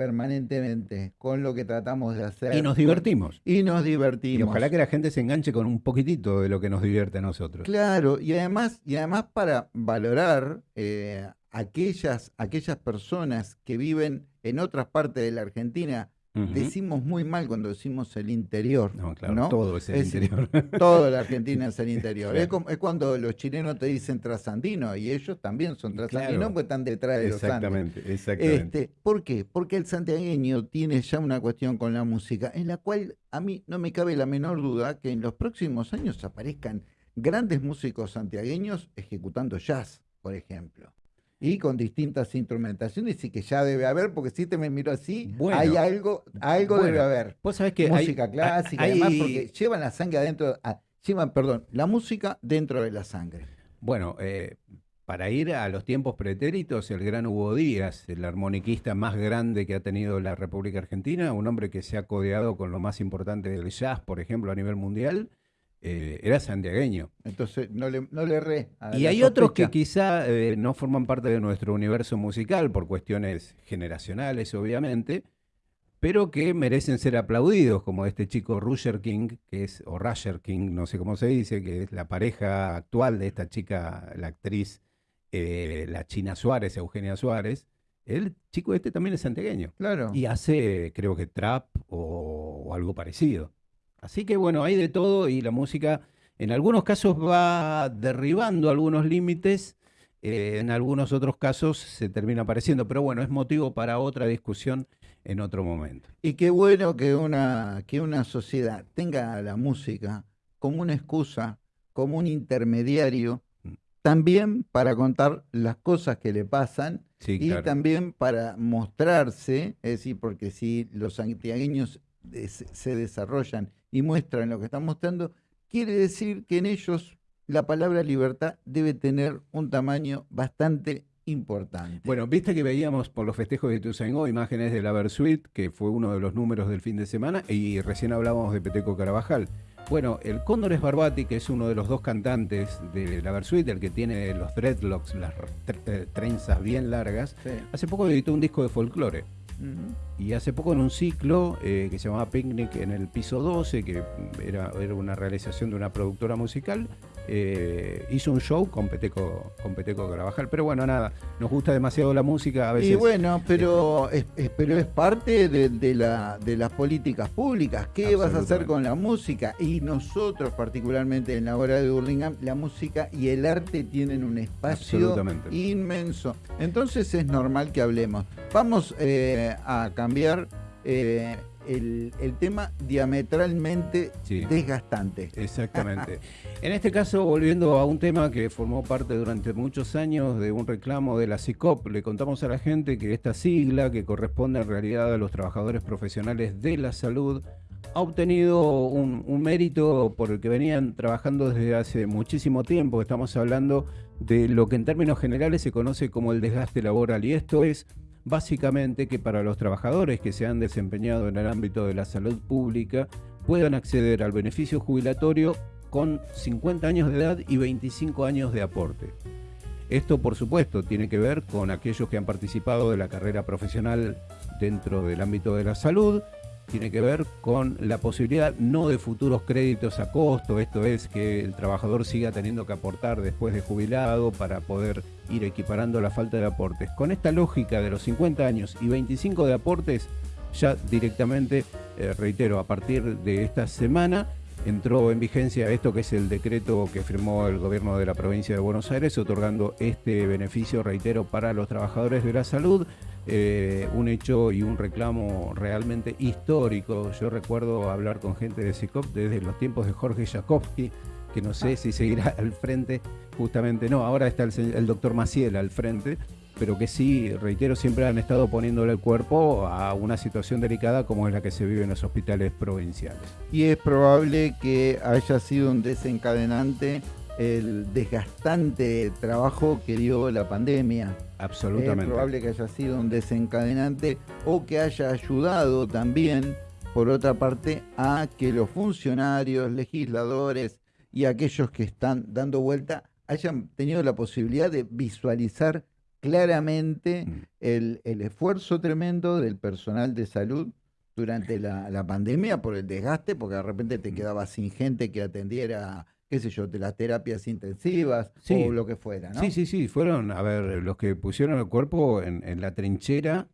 permanentemente con lo que tratamos de hacer. Y nos divertimos. Y nos divertimos. Y ojalá que la gente se enganche con un poquitito de lo que nos divierte a nosotros. Claro, y además, y además para valorar eh, aquellas, aquellas personas que viven en otras partes de la Argentina, Decimos muy mal cuando decimos el interior. No, claro, ¿no? todo es el Es- interior. Toda la Argentina es el interior. Es, como- es cuando los chilenos te dicen trasandino y ellos también son trasandinos Claro. porque están detrás de los Andes. exactamente, exactamente. Este, ¿Por qué? Porque el santiagueño tiene ya una cuestión con la música en la cual a mí no me cabe la menor duda que en los próximos años aparezcan grandes músicos santiagueños ejecutando jazz, por ejemplo. Y con distintas instrumentaciones y que ya debe haber, porque si te me miro así, Bueno. hay algo, algo Bueno, debe haber. Vos sabés que hay- música clásica, hay- además, porque llevan la sangre adentro, ah, llevan, perdón, la música dentro de la sangre. Bueno, eh, para ir a los tiempos pretéritos, el gran Hugo Díaz, el armoniquista más grande que ha tenido la República Argentina, un hombre que se ha codeado con lo más importante del jazz, por ejemplo, a nivel mundial, eh, era santiagueño. Entonces, no le, no le erré. Y hay otros que quizá eh, no forman parte de nuestro universo musical por cuestiones generacionales, obviamente, pero que merecen ser aplaudidos, como este chico Roger King, que es, o Roger King, no sé cómo se dice, que es la pareja actual de esta chica, la actriz, eh, la China Suárez, Eugenia Suárez. El chico este también es santiagueño Claro. y hace, creo que trap o, o algo parecido. Así que bueno, hay de todo y la música en algunos casos va derribando algunos límites eh, en algunos otros casos se termina apareciendo, pero bueno, es motivo para otra discusión en otro momento. Y qué bueno que una, que una sociedad tenga la música como una excusa, como un intermediario, mm. también para contar las cosas que le pasan y también para mostrarse, es decir, porque si los santiagueños se desarrollan y muestran lo que están mostrando, quiere decir que en ellos la palabra libertad debe tener un tamaño bastante importante. Bueno, viste que veíamos por los festejos de Tuzaingó imágenes de la Versuit, que fue uno de los números del fin de semana, y recién hablábamos de Peteco Carabajal. Bueno, el Cóndor es Barbati, que es uno de los dos cantantes de la Versuit, el que tiene los dreadlocks, las trenzas bien largas, hace poco editó un disco de folclore. Y hace poco en un ciclo eh, que se llamaba Picnic en el piso 12, que era, era una realización de una productora musical, eh, hizo un show con Peteco, con Peteco Carabajal. Pero bueno, nada, nos gusta demasiado la música a veces. Y bueno, pero, es, pero es parte de, la, de las políticas públicas. ¿Qué vas a hacer con la música? Y nosotros, particularmente en la hora de Burlingame, la música y el arte tienen un espacio inmenso. Entonces es normal que hablemos. Vamos eh, a cambiar. Eh, el, tema diametralmente desgastante. Exactamente. en este caso, volviendo a un tema que formó parte durante muchos años de un reclamo de la CICOP, le contamos a la gente que esta sigla, que corresponde en realidad a los trabajadores profesionales de la salud, ha obtenido un, un, mérito por el que venían trabajando desde hace muchísimo tiempo. Estamos hablando de lo que en términos generales se conoce como el desgaste laboral y esto es básicamente que para los trabajadores que se han desempeñado en el ámbito de la salud pública puedan acceder al beneficio jubilatorio con 50 años de edad y 25 años de aporte. Esto, por supuesto, tiene que ver con aquellos que han participado de la carrera profesional dentro del ámbito de la salud, tiene que ver con la posibilidad no de futuros créditos a costo, esto es que el trabajador siga teniendo que aportar después de jubilado para poder ir equiparando la falta de aportes. Con esta lógica de los 50 años y 25 de aportes, ya directamente, eh, reitero, a partir de esta semana entró en vigencia esto que es el decreto que firmó el gobierno de la provincia de Buenos Aires, otorgando este beneficio, reitero, para los trabajadores de la salud. Eh, un hecho y un reclamo realmente histórico. Yo recuerdo hablar con gente de SICOP desde los tiempos de Jorge Jakovsky, que no sé si seguirá al frente, justamente no, ahora está el, doctor Maciel al frente, pero que sí, reitero, siempre han estado poniéndole el cuerpo a una situación delicada como es la que se vive en los hospitales provinciales. Y es probable que haya sido un desencadenante el desgastante trabajo que dio la pandemia. Absolutamente. Es probable que haya sido un desencadenante o que haya ayudado también, por otra parte, a que los funcionarios, legisladores y aquellos que están dando vuelta hayan tenido la posibilidad de visualizar claramente mm. el, esfuerzo tremendo del personal de salud durante la, la, pandemia por el desgaste, porque de repente te mm. quedabas sin gente que atendiera qué sé yo, de las terapias intensivas o lo que fuera, ¿no? Sí, sí, sí, fueron, a ver, los que pusieron el cuerpo en, la trinchera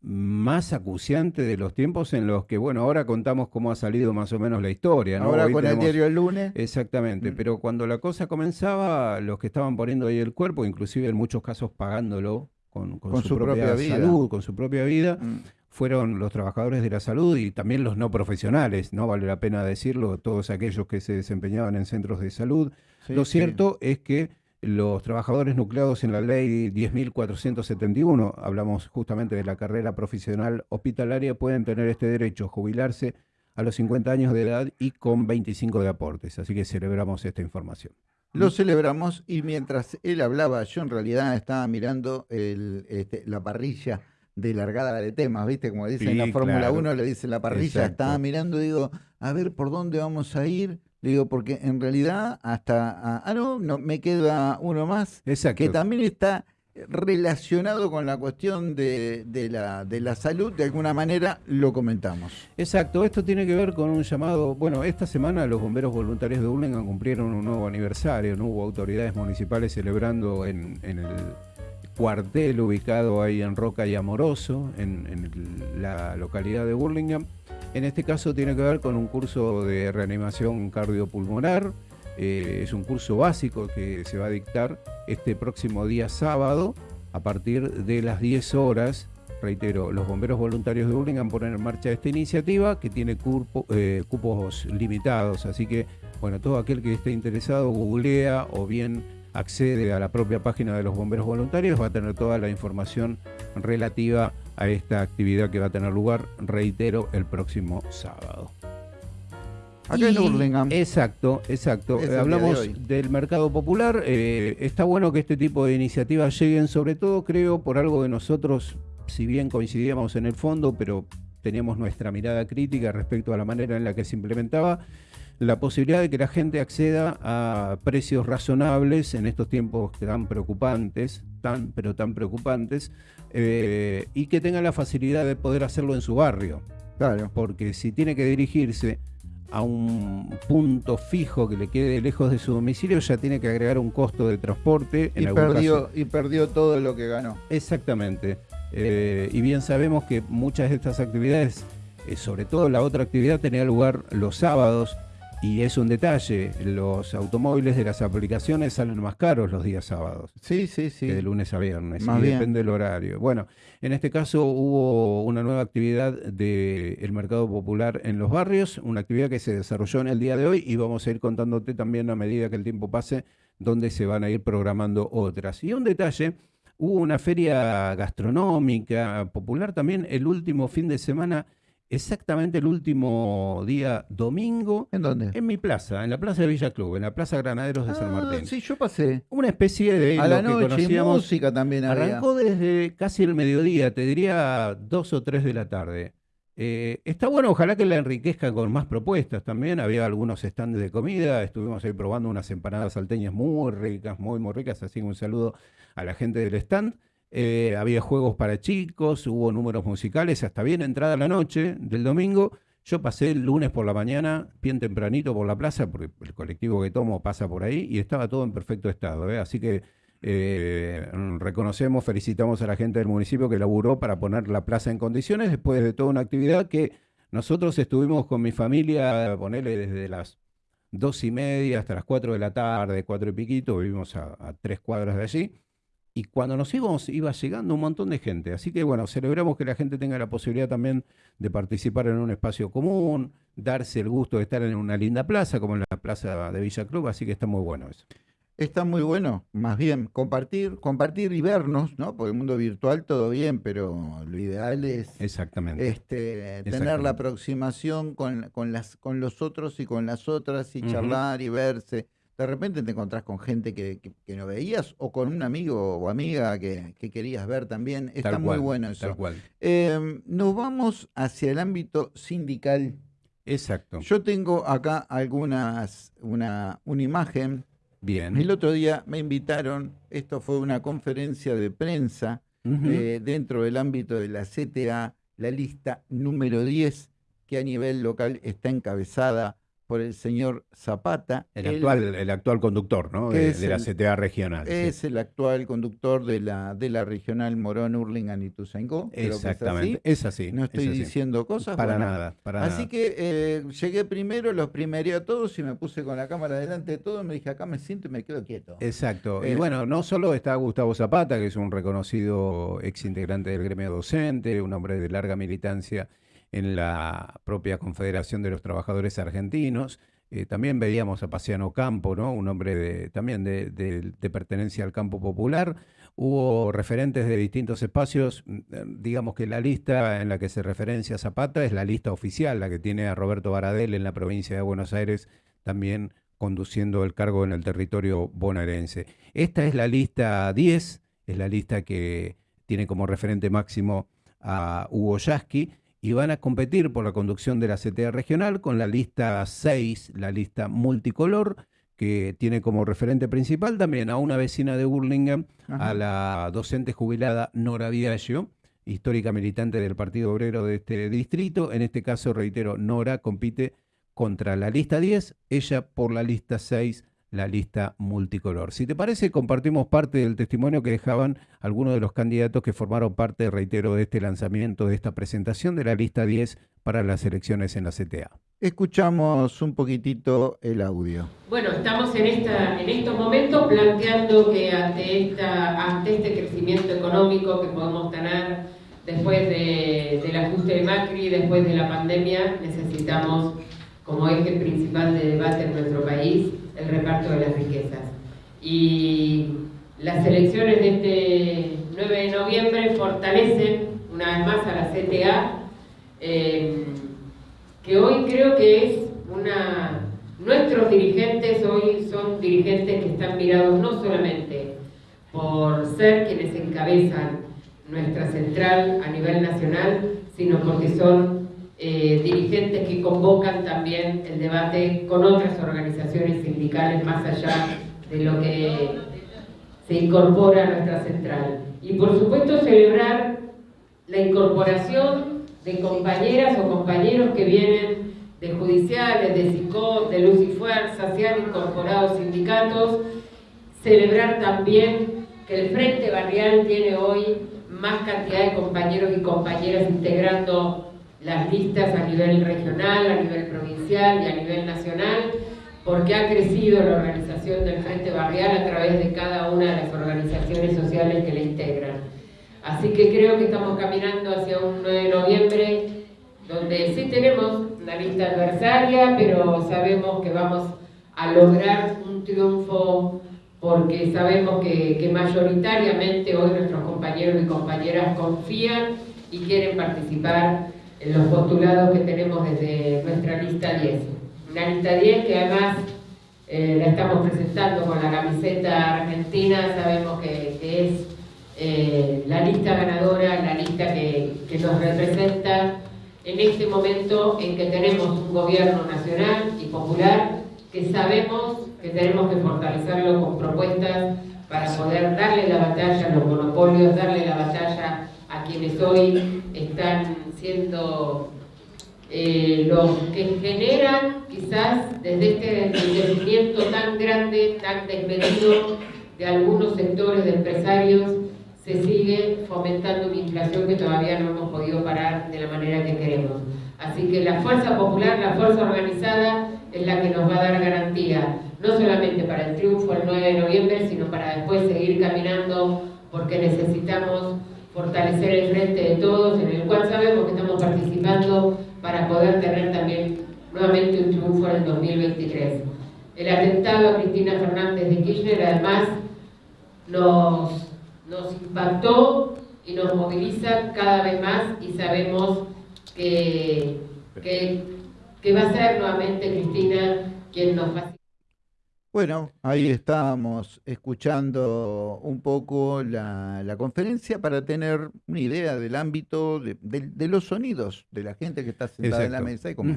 más acuciante de los tiempos en los que, bueno, ahora contamos cómo ha salido más o menos la historia, ¿no? Ahora con el diario El Lunes. Exactamente, mm. pero cuando la cosa comenzaba, los que estaban poniendo ahí el cuerpo, inclusive en muchos casos pagándolo con, su, propia, salud, con su propia vida, mm fueron los trabajadores de la salud y también los no profesionales, no vale la pena decirlo, todos aquellos que se desempeñaban en centros de salud. Lo cierto es que los trabajadores nucleados en la ley 10.471, hablamos justamente de la carrera profesional hospitalaria, pueden tener este derecho, jubilarse a los 50 años de edad y con 25 de aportes. Así que celebramos esta información. Lo celebramos y mientras él hablaba, yo en realidad estaba mirando este, la parrilla de largada de temas, ¿viste? Como dicen en la Fórmula 1, le dice la parrilla, estaba mirando, digo, a ver por dónde vamos a ir. Le digo, porque en realidad hasta, ah, no, no, me queda uno más, que también está relacionado con la cuestión de, de, la, de la salud, de alguna manera lo comentamos. Exacto, esto tiene que ver con un llamado, bueno, esta semana los bomberos voluntarios de Urlingan cumplieron un nuevo aniversario, no hubo autoridades municipales celebrando en, en el cuartel ubicado ahí en Roca y Amoroso, en, la localidad de Burlingame. En este caso tiene que ver con un curso de reanimación cardiopulmonar Eh, es un curso básico que se va a dictar este próximo día sábado a partir de las 10 horas. Reitero, los bomberos voluntarios de Burlingame ponen en marcha esta iniciativa que tiene eh, cupos limitados. Así que, bueno, todo aquel que esté interesado googlea o bien accede a la propia página de los bomberos voluntarios va a tener toda la información relativa a esta actividad que va a tener lugar, reitero, el próximo sábado. Acá en Hurlingham. Exacto, exacto. hablamos del mercado popular. Eh, está bueno que este tipo de iniciativas lleguen, sobre todo creo por algo que nosotros, si bien coincidíamos en el fondo, pero teníamos nuestra mirada crítica respecto a la manera en la que se implementaba, la posibilidad de que la gente acceda a precios razonables en estos tiempos tan preocupantes, tan pero tan preocupantes, eh, y que tenga la facilidad de poder hacerlo en su barrio. Claro. Porque si tiene que dirigirse a un punto fijo que le quede lejos de su domicilio, ya tiene que agregar un costo de transporte. y, perdió, y perdió todo lo que ganó. Exactamente. Eh, y bien sabemos que muchas de estas actividades, eh, sobre todo la otra actividad, tenía lugar los sábados y es un detalle, los automóviles de las aplicaciones salen más caros los días sábados. Sí, sí, sí. Que de lunes a viernes. y depende del horario. Bueno, en este caso hubo una nueva actividad del mercado popular en los barrios, una actividad que se desarrolló en el día de hoy y vamos a ir contándote también a medida que el tiempo pase dónde se van a ir programando otras. Y un detalle, hubo una feria gastronómica popular también el último fin de semana exactamente el último día domingo. ¿En dónde? En mi plaza, en la plaza de Villa Club, en la plaza Granaderos de San ah, Martín. Sí, yo pasé. Una especie de. A la noche, y música también Arrancó desde casi el mediodía, te diría dos o tres de la tarde. Eh, está bueno, ojalá que la enriquezca con más propuestas también. Había algunos stands de comida, estuvimos ahí probando unas empanadas salteñas muy ricas, muy, muy ricas. Así que un saludo a la gente del stand. Eh, había juegos para chicos, hubo números musicales, hasta bien entrada la noche del domingo. Yo pasé el lunes por la mañana, bien tempranito por la plaza, porque el colectivo que tomo pasa por ahí, y estaba todo en perfecto estado. ¿eh? Así que eh, reconocemos, felicitamos a la gente del municipio que laburó para poner la plaza en condiciones después de toda una actividad que nosotros estuvimos con mi familia, ponerle desde las dos y media hasta las cuatro de la tarde, cuatro y piquito, vivimos a tres cuadras de allí y cuando nos íbamos iba llegando un montón de gente. Así que bueno, celebramos que la gente tenga la posibilidad también de participar en un espacio común, darse el gusto de estar en una linda plaza como en la plaza de Villa Club, así que está muy bueno eso. Está muy bueno, más bien compartir, compartir y vernos, ¿no? Porque el mundo virtual todo bien, pero lo ideal es Exactamente. Este, tener la aproximación con, con, las, con los otros y con las otras y charlar y verse de repente te encontrás con gente que, no veías o con un amigo o amiga que, querías ver también. Está muy bueno eso. Tal cual. Em, nos vamos hacia el ámbito sindical. Exacto. Yo tengo acá algunas, una, una imagen. Bien. El otro día me invitaron, esto fue una conferencia de prensa eh, dentro del ámbito de la CTA, la lista número 10, que a nivel local está encabezada por el señor Zapata. El, actual, el actual conductor ¿no? de, la CTA regional. Es el actual conductor de la, de la regional Morón, Urlingan y Tuzaingó. Exactamente, es así. No estoy diciendo cosas. Para nada, para Así que eh, llegué primero, los primeré a todos y me puse con la cámara delante de todos. Me dije, acá me siento y me quedo quieto. Exacto. y eh, bueno, no solo está Gustavo Zapata, que es un reconocido ex integrante del gremio docente, un hombre de larga militancia en la propia Confederación de los Trabajadores Argentinos. Eh, también veíamos a Paciano Campo, ¿no? un hombre también de, pertenencia al campo popular. Hubo referentes de distintos espacios. Mm, eh, digamos que la lista en la que se referencia Zapata es la lista oficial, la que tiene a Roberto Baradel en la provincia de Buenos Aires, también conduciendo el cargo en el territorio bonaerense. Esta es la lista 10, es la lista que tiene como referente máximo a Hugo Yasky y van a competir por la conducción de la CTA regional con la lista 6, la lista multicolor, que tiene como referente principal también a una vecina de Burlingame, a la docente jubilada Nora Viaggio, histórica militante del Partido Obrero de este distrito. En este caso, reitero, Nora compite contra la lista 10, ella por la lista 6 la lista multicolor. Si te parece, compartimos parte del testimonio que dejaban algunos de los candidatos que formaron parte, reitero, de este lanzamiento, de esta presentación de la lista 10 para las elecciones en la CTA. Escuchamos un poquitito el audio. Bueno, estamos en, esta, en estos momentos planteando que ante, esta, ante este crecimiento económico que podemos tener después del ajuste de Macri, después de la pandemia, necesitamos como eje principal de debate en nuestro país el reparto de las riquezas. Y las elecciones de este 9 de noviembre fortalecen una vez más a la CTA, eh, que hoy creo que es una... Nuestros dirigentes hoy son dirigentes que están mirados no solamente por ser quienes encabezan nuestra central a nivel nacional, sino porque son eh, dirigentes que convocan también el debate con otras organizaciones sindicales más allá de lo que se incorpora a nuestra central. Y por supuesto celebrar la incorporación de compañeras o compañeros que vienen de judiciales, de SICOP, de Luz y Fuerza, se han incorporado sindicatos, celebrar también que el Frente Barrial tiene hoy más cantidad de compañeros y compañeras integrando las listas a nivel regional, a nivel provincial y a nivel nacional, porque ha crecido la organización del Frente Barrial a través de cada una de las organizaciones sociales que le integran. Así que creo que estamos caminando hacia un 9 de noviembre donde sí tenemos una lista adversaria, pero sabemos que vamos a lograr un triunfo porque sabemos que, mayoritariamente hoy nuestros compañeros y compañeras confían y quieren participar en los postulados que tenemos desde nuestra lista 10. Una lista 10 que además eh, la estamos presentando con la camiseta argentina, sabemos que, es eh, la lista ganadora, la lista que, que nos representa en este momento en que tenemos un gobierno nacional y popular que sabemos que tenemos que fortalecerlo con propuestas para poder darle la batalla a los monopolios, darle la batalla a quienes hoy están siendo eh, los que generan quizás desde este enriquecimiento tan grande, tan desmedido de algunos sectores de empresarios, se sigue fomentando una inflación que todavía no hemos podido parar de la manera que queremos. Así que la fuerza popular, la fuerza organizada, es la que nos va a dar garantía, no solamente para el triunfo el 9 de noviembre, sino para después seguir caminando, porque necesitamos fortalecer el frente de todos, en el cual sabemos que estamos participando para poder tener también nuevamente un triunfo en el 2023. El atentado a Cristina Fernández de Kirchner además nos, nos impactó y nos moviliza cada vez más y sabemos que, que va a ser nuevamente Cristina quien nos va bueno, ahí estábamos escuchando un poco la, conferencia para tener una idea del ámbito, de, los sonidos de la gente que está sentada en la mesa y cómo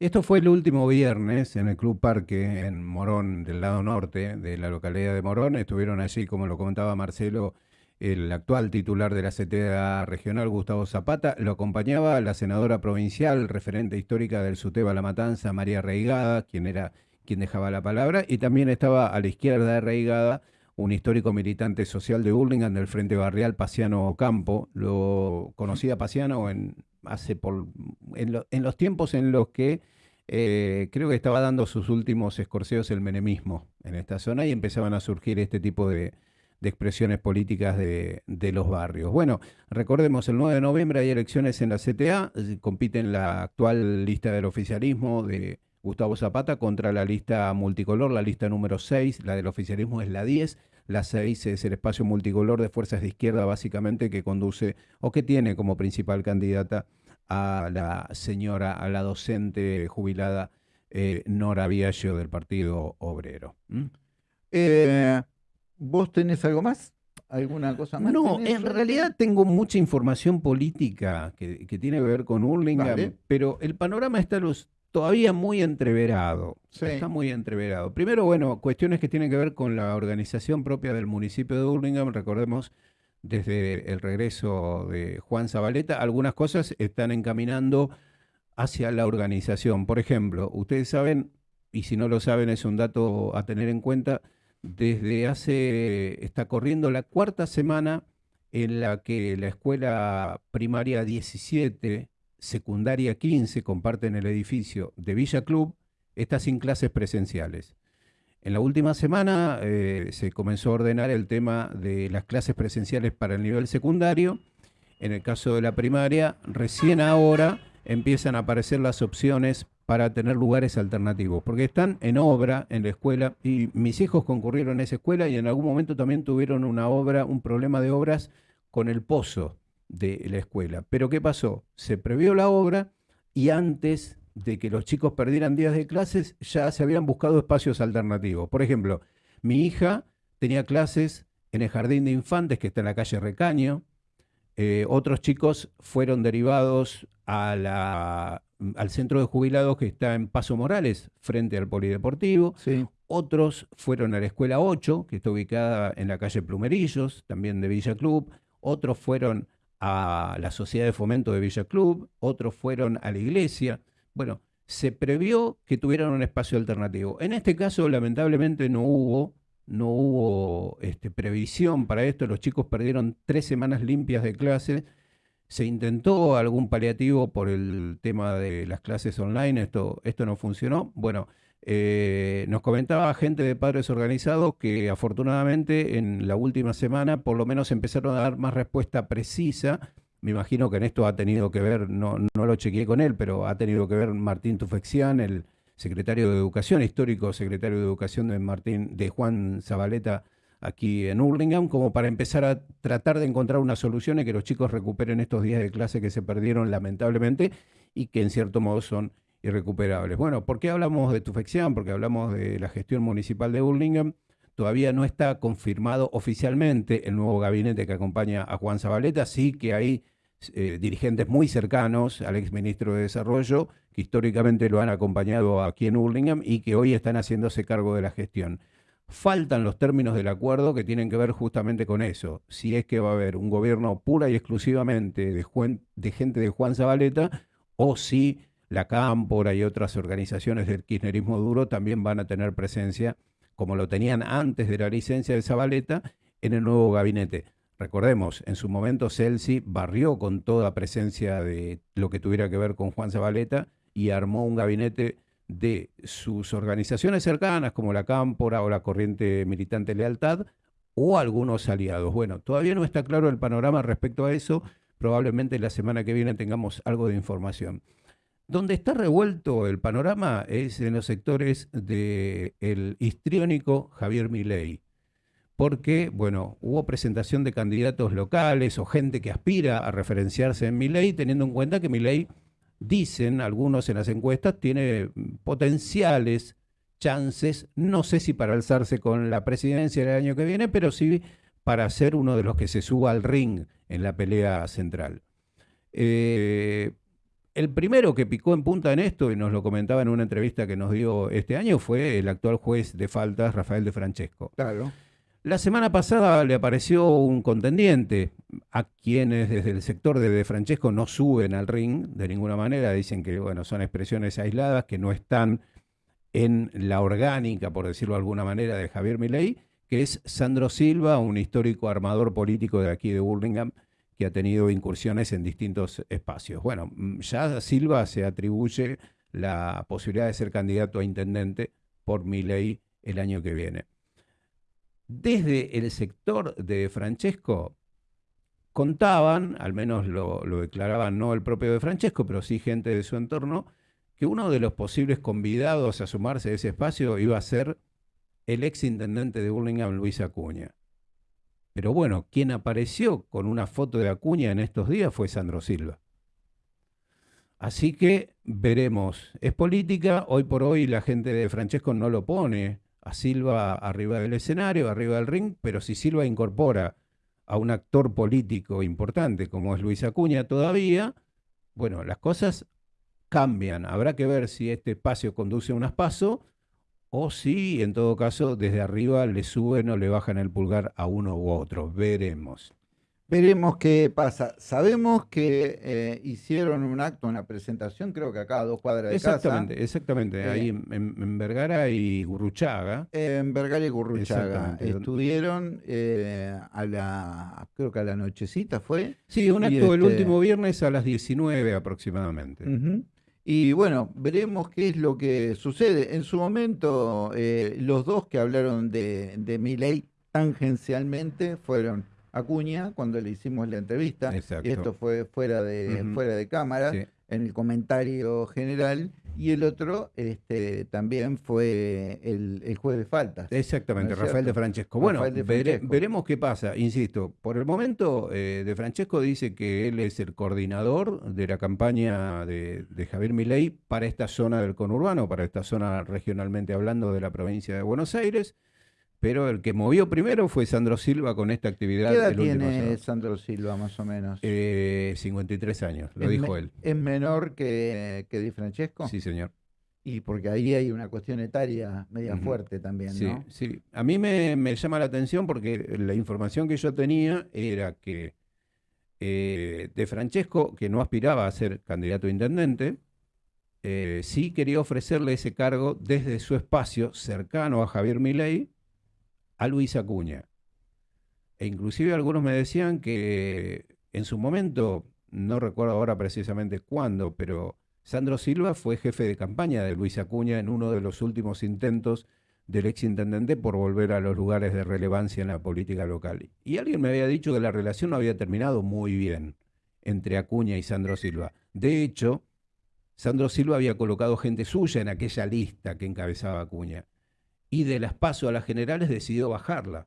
Esto fue el último viernes en el Club Parque en Morón, del lado norte de la localidad de Morón. Estuvieron allí, como lo comentaba Marcelo, el actual titular de la CTA regional, Gustavo Zapata, lo acompañaba la senadora provincial, referente histórica del SUTEBA La Matanza, María Reigada, quien era quien dejaba la palabra, y también estaba a la izquierda de Reigada un histórico militante social de Burlingame del Frente Barrial, Paciano Ocampo. Lo conocía Paciano en, hace por, en, los tiempos en los que eh, creo que estaba dando sus últimos escorceos el menemismo en esta zona y empezaban a surgir este tipo de, de expresiones políticas de, los barrios. Bueno, recordemos, el 9 de noviembre hay elecciones en la CTA, compiten la actual lista del oficialismo de Gustavo Zapata contra la lista multicolor, la lista número 6, la del oficialismo es la 10, la 6 es el espacio multicolor de fuerzas de izquierda básicamente que conduce o que tiene como principal candidata a la señora, a la docente jubilada eh, Nora Viaggio del Partido Obrero. Eh, ¿Vos tenés algo más? ¿Alguna cosa más? No, en realidad tengo mucha información política que, tiene que ver con Hurlingham, pero el panorama está todavía muy entreverado. Está muy entreverado. Primero, bueno, cuestiones que tienen que ver con la organización propia del municipio de Hurlingham. Recordemos, desde el regreso de Juan Zabaleta, algunas cosas están encaminando hacia la organización. Por ejemplo, ustedes saben, y si no lo saben es un dato a tener en cuenta, desde hace, está corriendo la cuarta semana en la que la escuela primaria 17 secundaria 15 comparten el edificio de Villa Club, está sin clases presenciales. En la última semana eh, se comenzó a ordenar el tema de las clases presenciales para el nivel secundario. En el caso de la primaria, recién ahora empiezan a aparecer las opciones para tener lugares alternativos, porque están en obra en la escuela y mis hijos concurrieron a esa escuela y en algún momento también tuvieron una obra, un problema de obras con el pozo de la escuela. Pero ¿qué pasó? Se previó la obra y antes de que los chicos perdieran días de clases, ya se habían buscado espacios alternativos. Por ejemplo, mi hija tenía clases en el jardín de infantes que está en la calle Recaño. Eh, otros chicos fueron derivados a la, al centro de jubilados que está en Paso Morales, frente al Polideportivo. Otros fueron a la Escuela 8, que está ubicada en la calle Plumerillos, también de Villa Club. Otros fueron a la Sociedad de Fomento de Villa Club. Otros fueron a la iglesia. Bueno, se previó que tuvieran un espacio alternativo. En este caso, lamentablemente, no hubo, no hubo este, previsión para esto. Los chicos perdieron tres semanas limpias de clase. Se intentó algún paliativo por el tema de las clases online. Esto, esto no funcionó. Bueno, eh, nos comentaba gente de padres organizados que afortunadamente en la última semana por lo menos empezaron a dar más respuesta precisa. Me imagino que en esto ha tenido que ver, no, no lo chequeé con él, pero ha tenido que ver Martín Tufexián, el secretario de Educación, histórico secretario de Educación de Martín, de Juan Zabaleta aquí en Hurlingham, como para empezar a tratar de encontrar una solución y que los chicos recuperen estos días de clase que se perdieron lamentablemente y que en cierto modo son irrecuperables. Bueno, ¿por qué hablamos de Tufexián? Porque hablamos de la gestión municipal de Hurlingham. Todavía no está confirmado oficialmente el nuevo gabinete que acompaña a Juan Zabaleta, sí que hay eh, dirigentes muy cercanos al exministro de Desarrollo, que históricamente lo han acompañado aquí en Hurlingham y que hoy están haciéndose cargo de la gestión. Faltan los términos del acuerdo que tienen que ver justamente con eso. Si es que va a haber un gobierno pura y exclusivamente de, de gente de Juan Zabaleta o si la Cámpora y otras organizaciones del kirchnerismo duro también van a tener presencia, como lo tenían antes de la licencia de Zabaleta, en el nuevo gabinete. Recordemos, en su momento Celsi barrió con toda presencia de lo que tuviera que ver con Juan Zabaleta y armó un gabinete de sus organizaciones cercanas como la Cámpora o la Corriente Militante Lealtad o algunos aliados. Bueno, todavía no está claro el panorama respecto a eso. Probablemente la semana que viene tengamos algo de información. Donde está revuelto el panorama es en los sectores del histriónico Javier Milei porque, bueno, hubo presentación de candidatos locales o gente que aspira a referenciarse en mi ley, teniendo en cuenta que mi ley, dicen algunos en las encuestas, tiene potenciales chances, no sé si para alzarse con la presidencia el año que viene, pero sí para ser uno de los que se suba al ring en la pelea central. Eh, el primero que picó en punta en esto, y nos lo comentaba en una entrevista que nos dio este año, fue el actual juez de faltas, Rafael de Francesco. Claro. La semana pasada le apareció un contendiente a quienes desde el sector de De Francesco no suben al ring de ninguna manera, dicen que bueno, son expresiones aisladas que no están en la orgánica, por decirlo de alguna manera, de Javier Milei, que es Sandro Silva, un histórico armador político de aquí de Burlingame, que ha tenido incursiones en distintos espacios. Bueno, ya Silva se atribuye la posibilidad de ser candidato a intendente por Milei el año que viene desde el sector de Francesco contaban, al menos lo, declaraban no el propio de Francesco, pero sí gente de su entorno, que uno de los posibles convidados a sumarse a ese espacio iba a ser el ex intendente de Burlingame, Luis Acuña. Pero bueno, quien apareció con una foto de Acuña en estos días fue Sandro Silva. Así que veremos. Es política, hoy por hoy la gente de Francesco no lo pone a Silva arriba del escenario, arriba del ring, pero si Silva incorpora a un actor político importante como es Luis Acuña todavía, bueno, las cosas cambian. Habrá que ver si este espacio conduce a un aspaso o si en todo caso desde arriba le suben o le bajan el pulgar a uno u otro. Veremos. Veremos qué pasa. Sabemos que eh, hicieron un acto, una presentación, creo que acá a dos cuadras de exactamente, casa. Exactamente, ahí Eh, en, en Vergara y Gurruchaga. En Vergara y Gurruchaga. Exactamente. Estuvieron eh, a la, creo que a la nochecita fue. Sí, un acto el este- último viernes a las 19 aproximadamente. Ujú. Y bueno, veremos qué es lo que sucede. En su momento, eh, los dos que hablaron de, de Milei tangencialmente fueron Acuña, cuando le hicimos la entrevista, Exacto. y esto fue fuera de, fuera de cámara, Sí. en el comentario general, y el otro este, también fue el, el juez de faltas. Exactamente, ¿No es Rafael de? Francesco. Bueno, Rafael de vere- Francesco. veremos qué pasa. Insisto, por el momento, eh, de Francesco dice que él es el coordinador de la campaña de, de Javier Milei para esta zona del conurbano, para esta zona regionalmente hablando de la provincia de Buenos Aires. Pero el que movió primero fue Sandro Silva con esta actividad. ¿Qué edad el tiene. Sandro Silva, más o menos? Eh, 53 años, lo ¿Es dijo él. ¿Es menor que, que Di Francesco? Sí, señor. Y porque ahí hay una cuestión etaria media fuerte también, Sí, ¿no? sí. A mí me, me llama la atención porque la información que yo tenía era que eh, De Francesco, que no aspiraba a ser candidato a intendente, eh, sí quería ofrecerle ese cargo desde su espacio cercano a Javier Milei a Luis Acuña. E inclusive algunos me decían que en su momento, no recuerdo ahora precisamente cuándo, pero Sandro Silva fue jefe de campaña de Luis Acuña en uno de los últimos intentos del exintendente por volver a los lugares de relevancia en la política local. Y alguien me había dicho que la relación no había terminado muy bien entre Acuña y Sandro Silva. De hecho, Sandro Silva había colocado gente suya en aquella lista que encabezaba Acuña. Y de las paso a las generales decidió bajarla.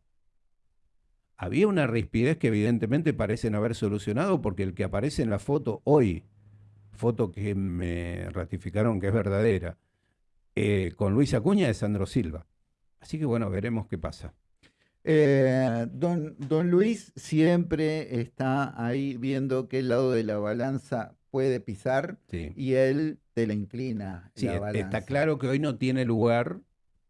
Había una rispidez que evidentemente parecen haber solucionado porque el que aparece en la foto hoy, foto que me ratificaron que es verdadera, eh, con Luis Acuña es Sandro Silva. Así que bueno, veremos qué pasa. Eh, don, don Luis siempre está ahí viendo qué lado de la balanza puede pisar Sí. y él te la inclina. Sí, la balanza. está claro que hoy no tiene lugar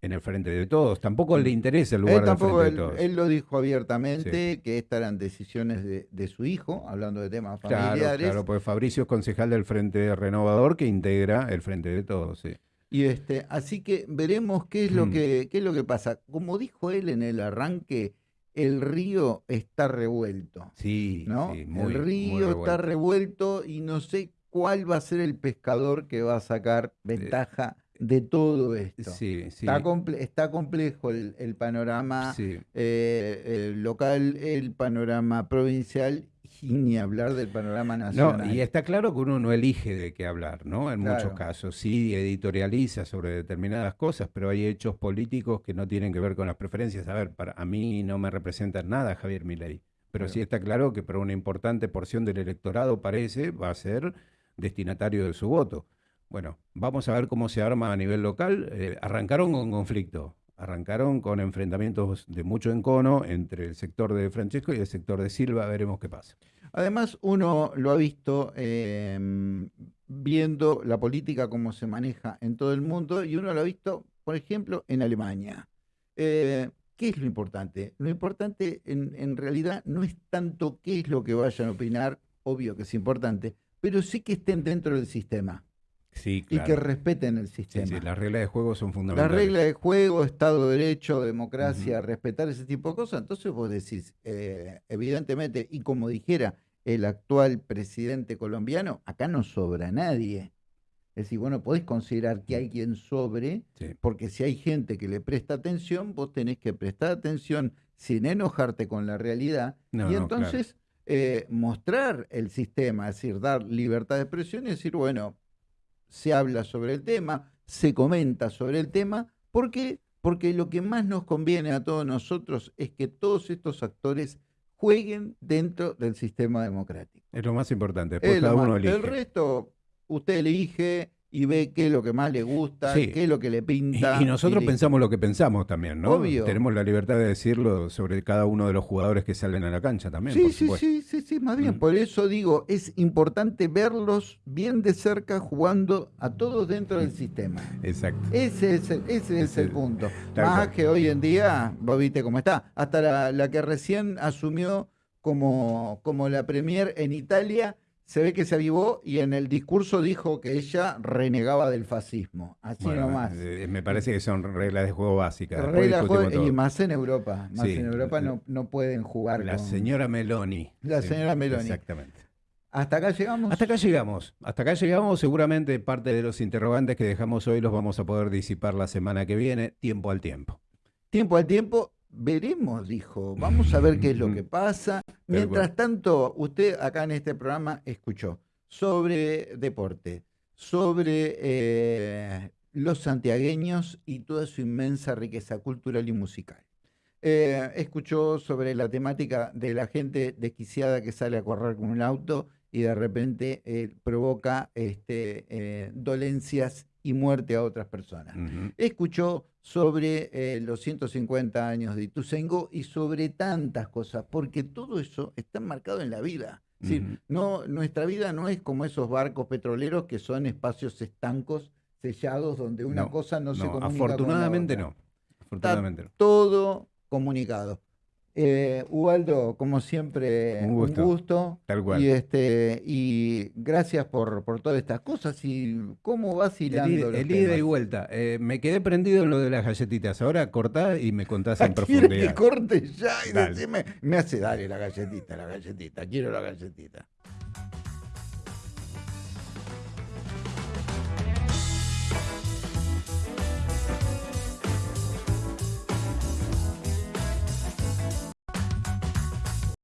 en el frente de todos. Tampoco le interesa el Él lugar del frente él, de todos. él lo dijo abiertamente, que estas eran decisiones de, de su hijo, hablando de temas Claro, familiares. claro, pues Fabricio es concejal del Frente Renovador que integra el Frente de Todos. Sí. Y este, así que veremos qué es lo Mm. que, qué es lo que pasa. Como dijo él en el arranque, el río está revuelto. Sí, ¿no? sí, muy, el muy río está revuelto. revuelto y no sé cuál va a ser el pescador que va a sacar ventaja de todo esto. Sí, sí. Está, comple- está complejo el, el panorama sí. eh, el local, el panorama provincial y ni hablar del panorama No, nacional. y está claro que uno no elige de qué hablar, ¿no? En muchos casos. Sí, editorializa sobre determinadas cosas, pero hay hechos políticos que no tienen que ver con las preferencias. A ver, para a mí no me representa en nada Javier Milei, pero Claro. sí está claro que para una importante porción del electorado parece va a ser destinatario de su voto. Bueno, vamos a ver cómo se arma a nivel local. Eh, arrancaron con conflicto, arrancaron con enfrentamientos de mucho encono entre el sector de Francesco y el sector de Silva. Veremos qué pasa. Además, uno lo ha visto eh, viendo la política como se maneja en todo el mundo y uno lo ha visto, por ejemplo, en Alemania. Eh, ¿Qué es lo importante? Lo importante en, en realidad no es tanto qué es lo que vayan a opinar, obvio que es importante, pero sí que estén dentro del sistema Sí, y que respeten el Sí, sistema. sí, las reglas de juego son fundamentales. regla de juego, Estado de Derecho, democracia, respetar ese tipo de cosas. Entonces vos decís, eh, evidentemente, y como dijera el actual presidente colombiano, acá no sobra nadie. Es decir, bueno, podés considerar que hay quien sobre, Sí. porque si hay gente que le presta atención, vos tenés que prestar atención sin enojarte con la realidad No, y no, entonces eh, mostrar el sistema, es decir, dar libertad de expresión y decir, bueno, se habla sobre el tema, se comenta sobre el tema. ¿Por qué? Porque lo que más nos conviene a todos nosotros es que todos estos actores jueguen dentro del sistema democrático. Es lo más importante. Después cada uno más- elige. el resto, usted elige y ve qué es lo que más le gusta, Sí. qué es lo que le pinta. y nosotros pensamos lo que pensamos también, ¿no? Obvio. Tenemos la libertad de decirlo sobre cada uno de los jugadores que salen a la cancha también. Sí, por sí, sí, sí, sí, más bien. Mm. Por eso digo, es importante verlos bien de cerca jugando a todos dentro del sistema. Exacto. Ese es el, ese es el punto. Más cual. que hoy en día, vos viste cómo está. Hasta la, la que recién asumió como, como la Premier en Italia, se ve que se avivó y en el discurso dijo que ella renegaba del fascismo. Así Bueno, nomás. me parece que son reglas de juego básicas. Después Regla discutimos juego- y más en Europa. Más Sí. en Europa no, no pueden jugar La con- señora Meloni. La señora Meloni. Exactamente. ¿Hasta acá llegamos? Hasta acá llegamos. Hasta acá llegamos. Seguramente parte de los interrogantes que dejamos hoy los vamos a poder disipar la semana que viene, tiempo al tiempo. Tiempo al tiempo, veremos, dijo. Vamos a ver qué es lo que pasa. Mientras tanto, usted acá en este programa escuchó sobre deporte, sobre eh, los santiagueños y toda su inmensa riqueza cultural y musical. Eh, escuchó sobre la temática de la gente desquiciada que sale a correr con un auto y de repente eh, provoca este, dolencias y muerte a otras personas escuchó sobre eh, los 150 años de Ituzaingó y sobre tantas cosas, porque todo eso está marcado en la vida. Es decir, no, nuestra vida no es como esos barcos petroleros que son espacios estancos, sellados, donde una No, cosa no, se comunica con la afortunadamente otra. no. Afortunadamente no. Todo comunicado. Eh, Ubaldo, como siempre, Un un gusto. Tal cual. Y, este, y gracias por, por todas estas cosas. ¿Y cómo ida- los el ida y vuelta. Eh, me quedé prendido en lo de las galletitas. Ahora cortá y me contás en ¿Quiere que profundidad. corte ya y decime? Me hace, dale la galletita, la galletita, quiero la galletita.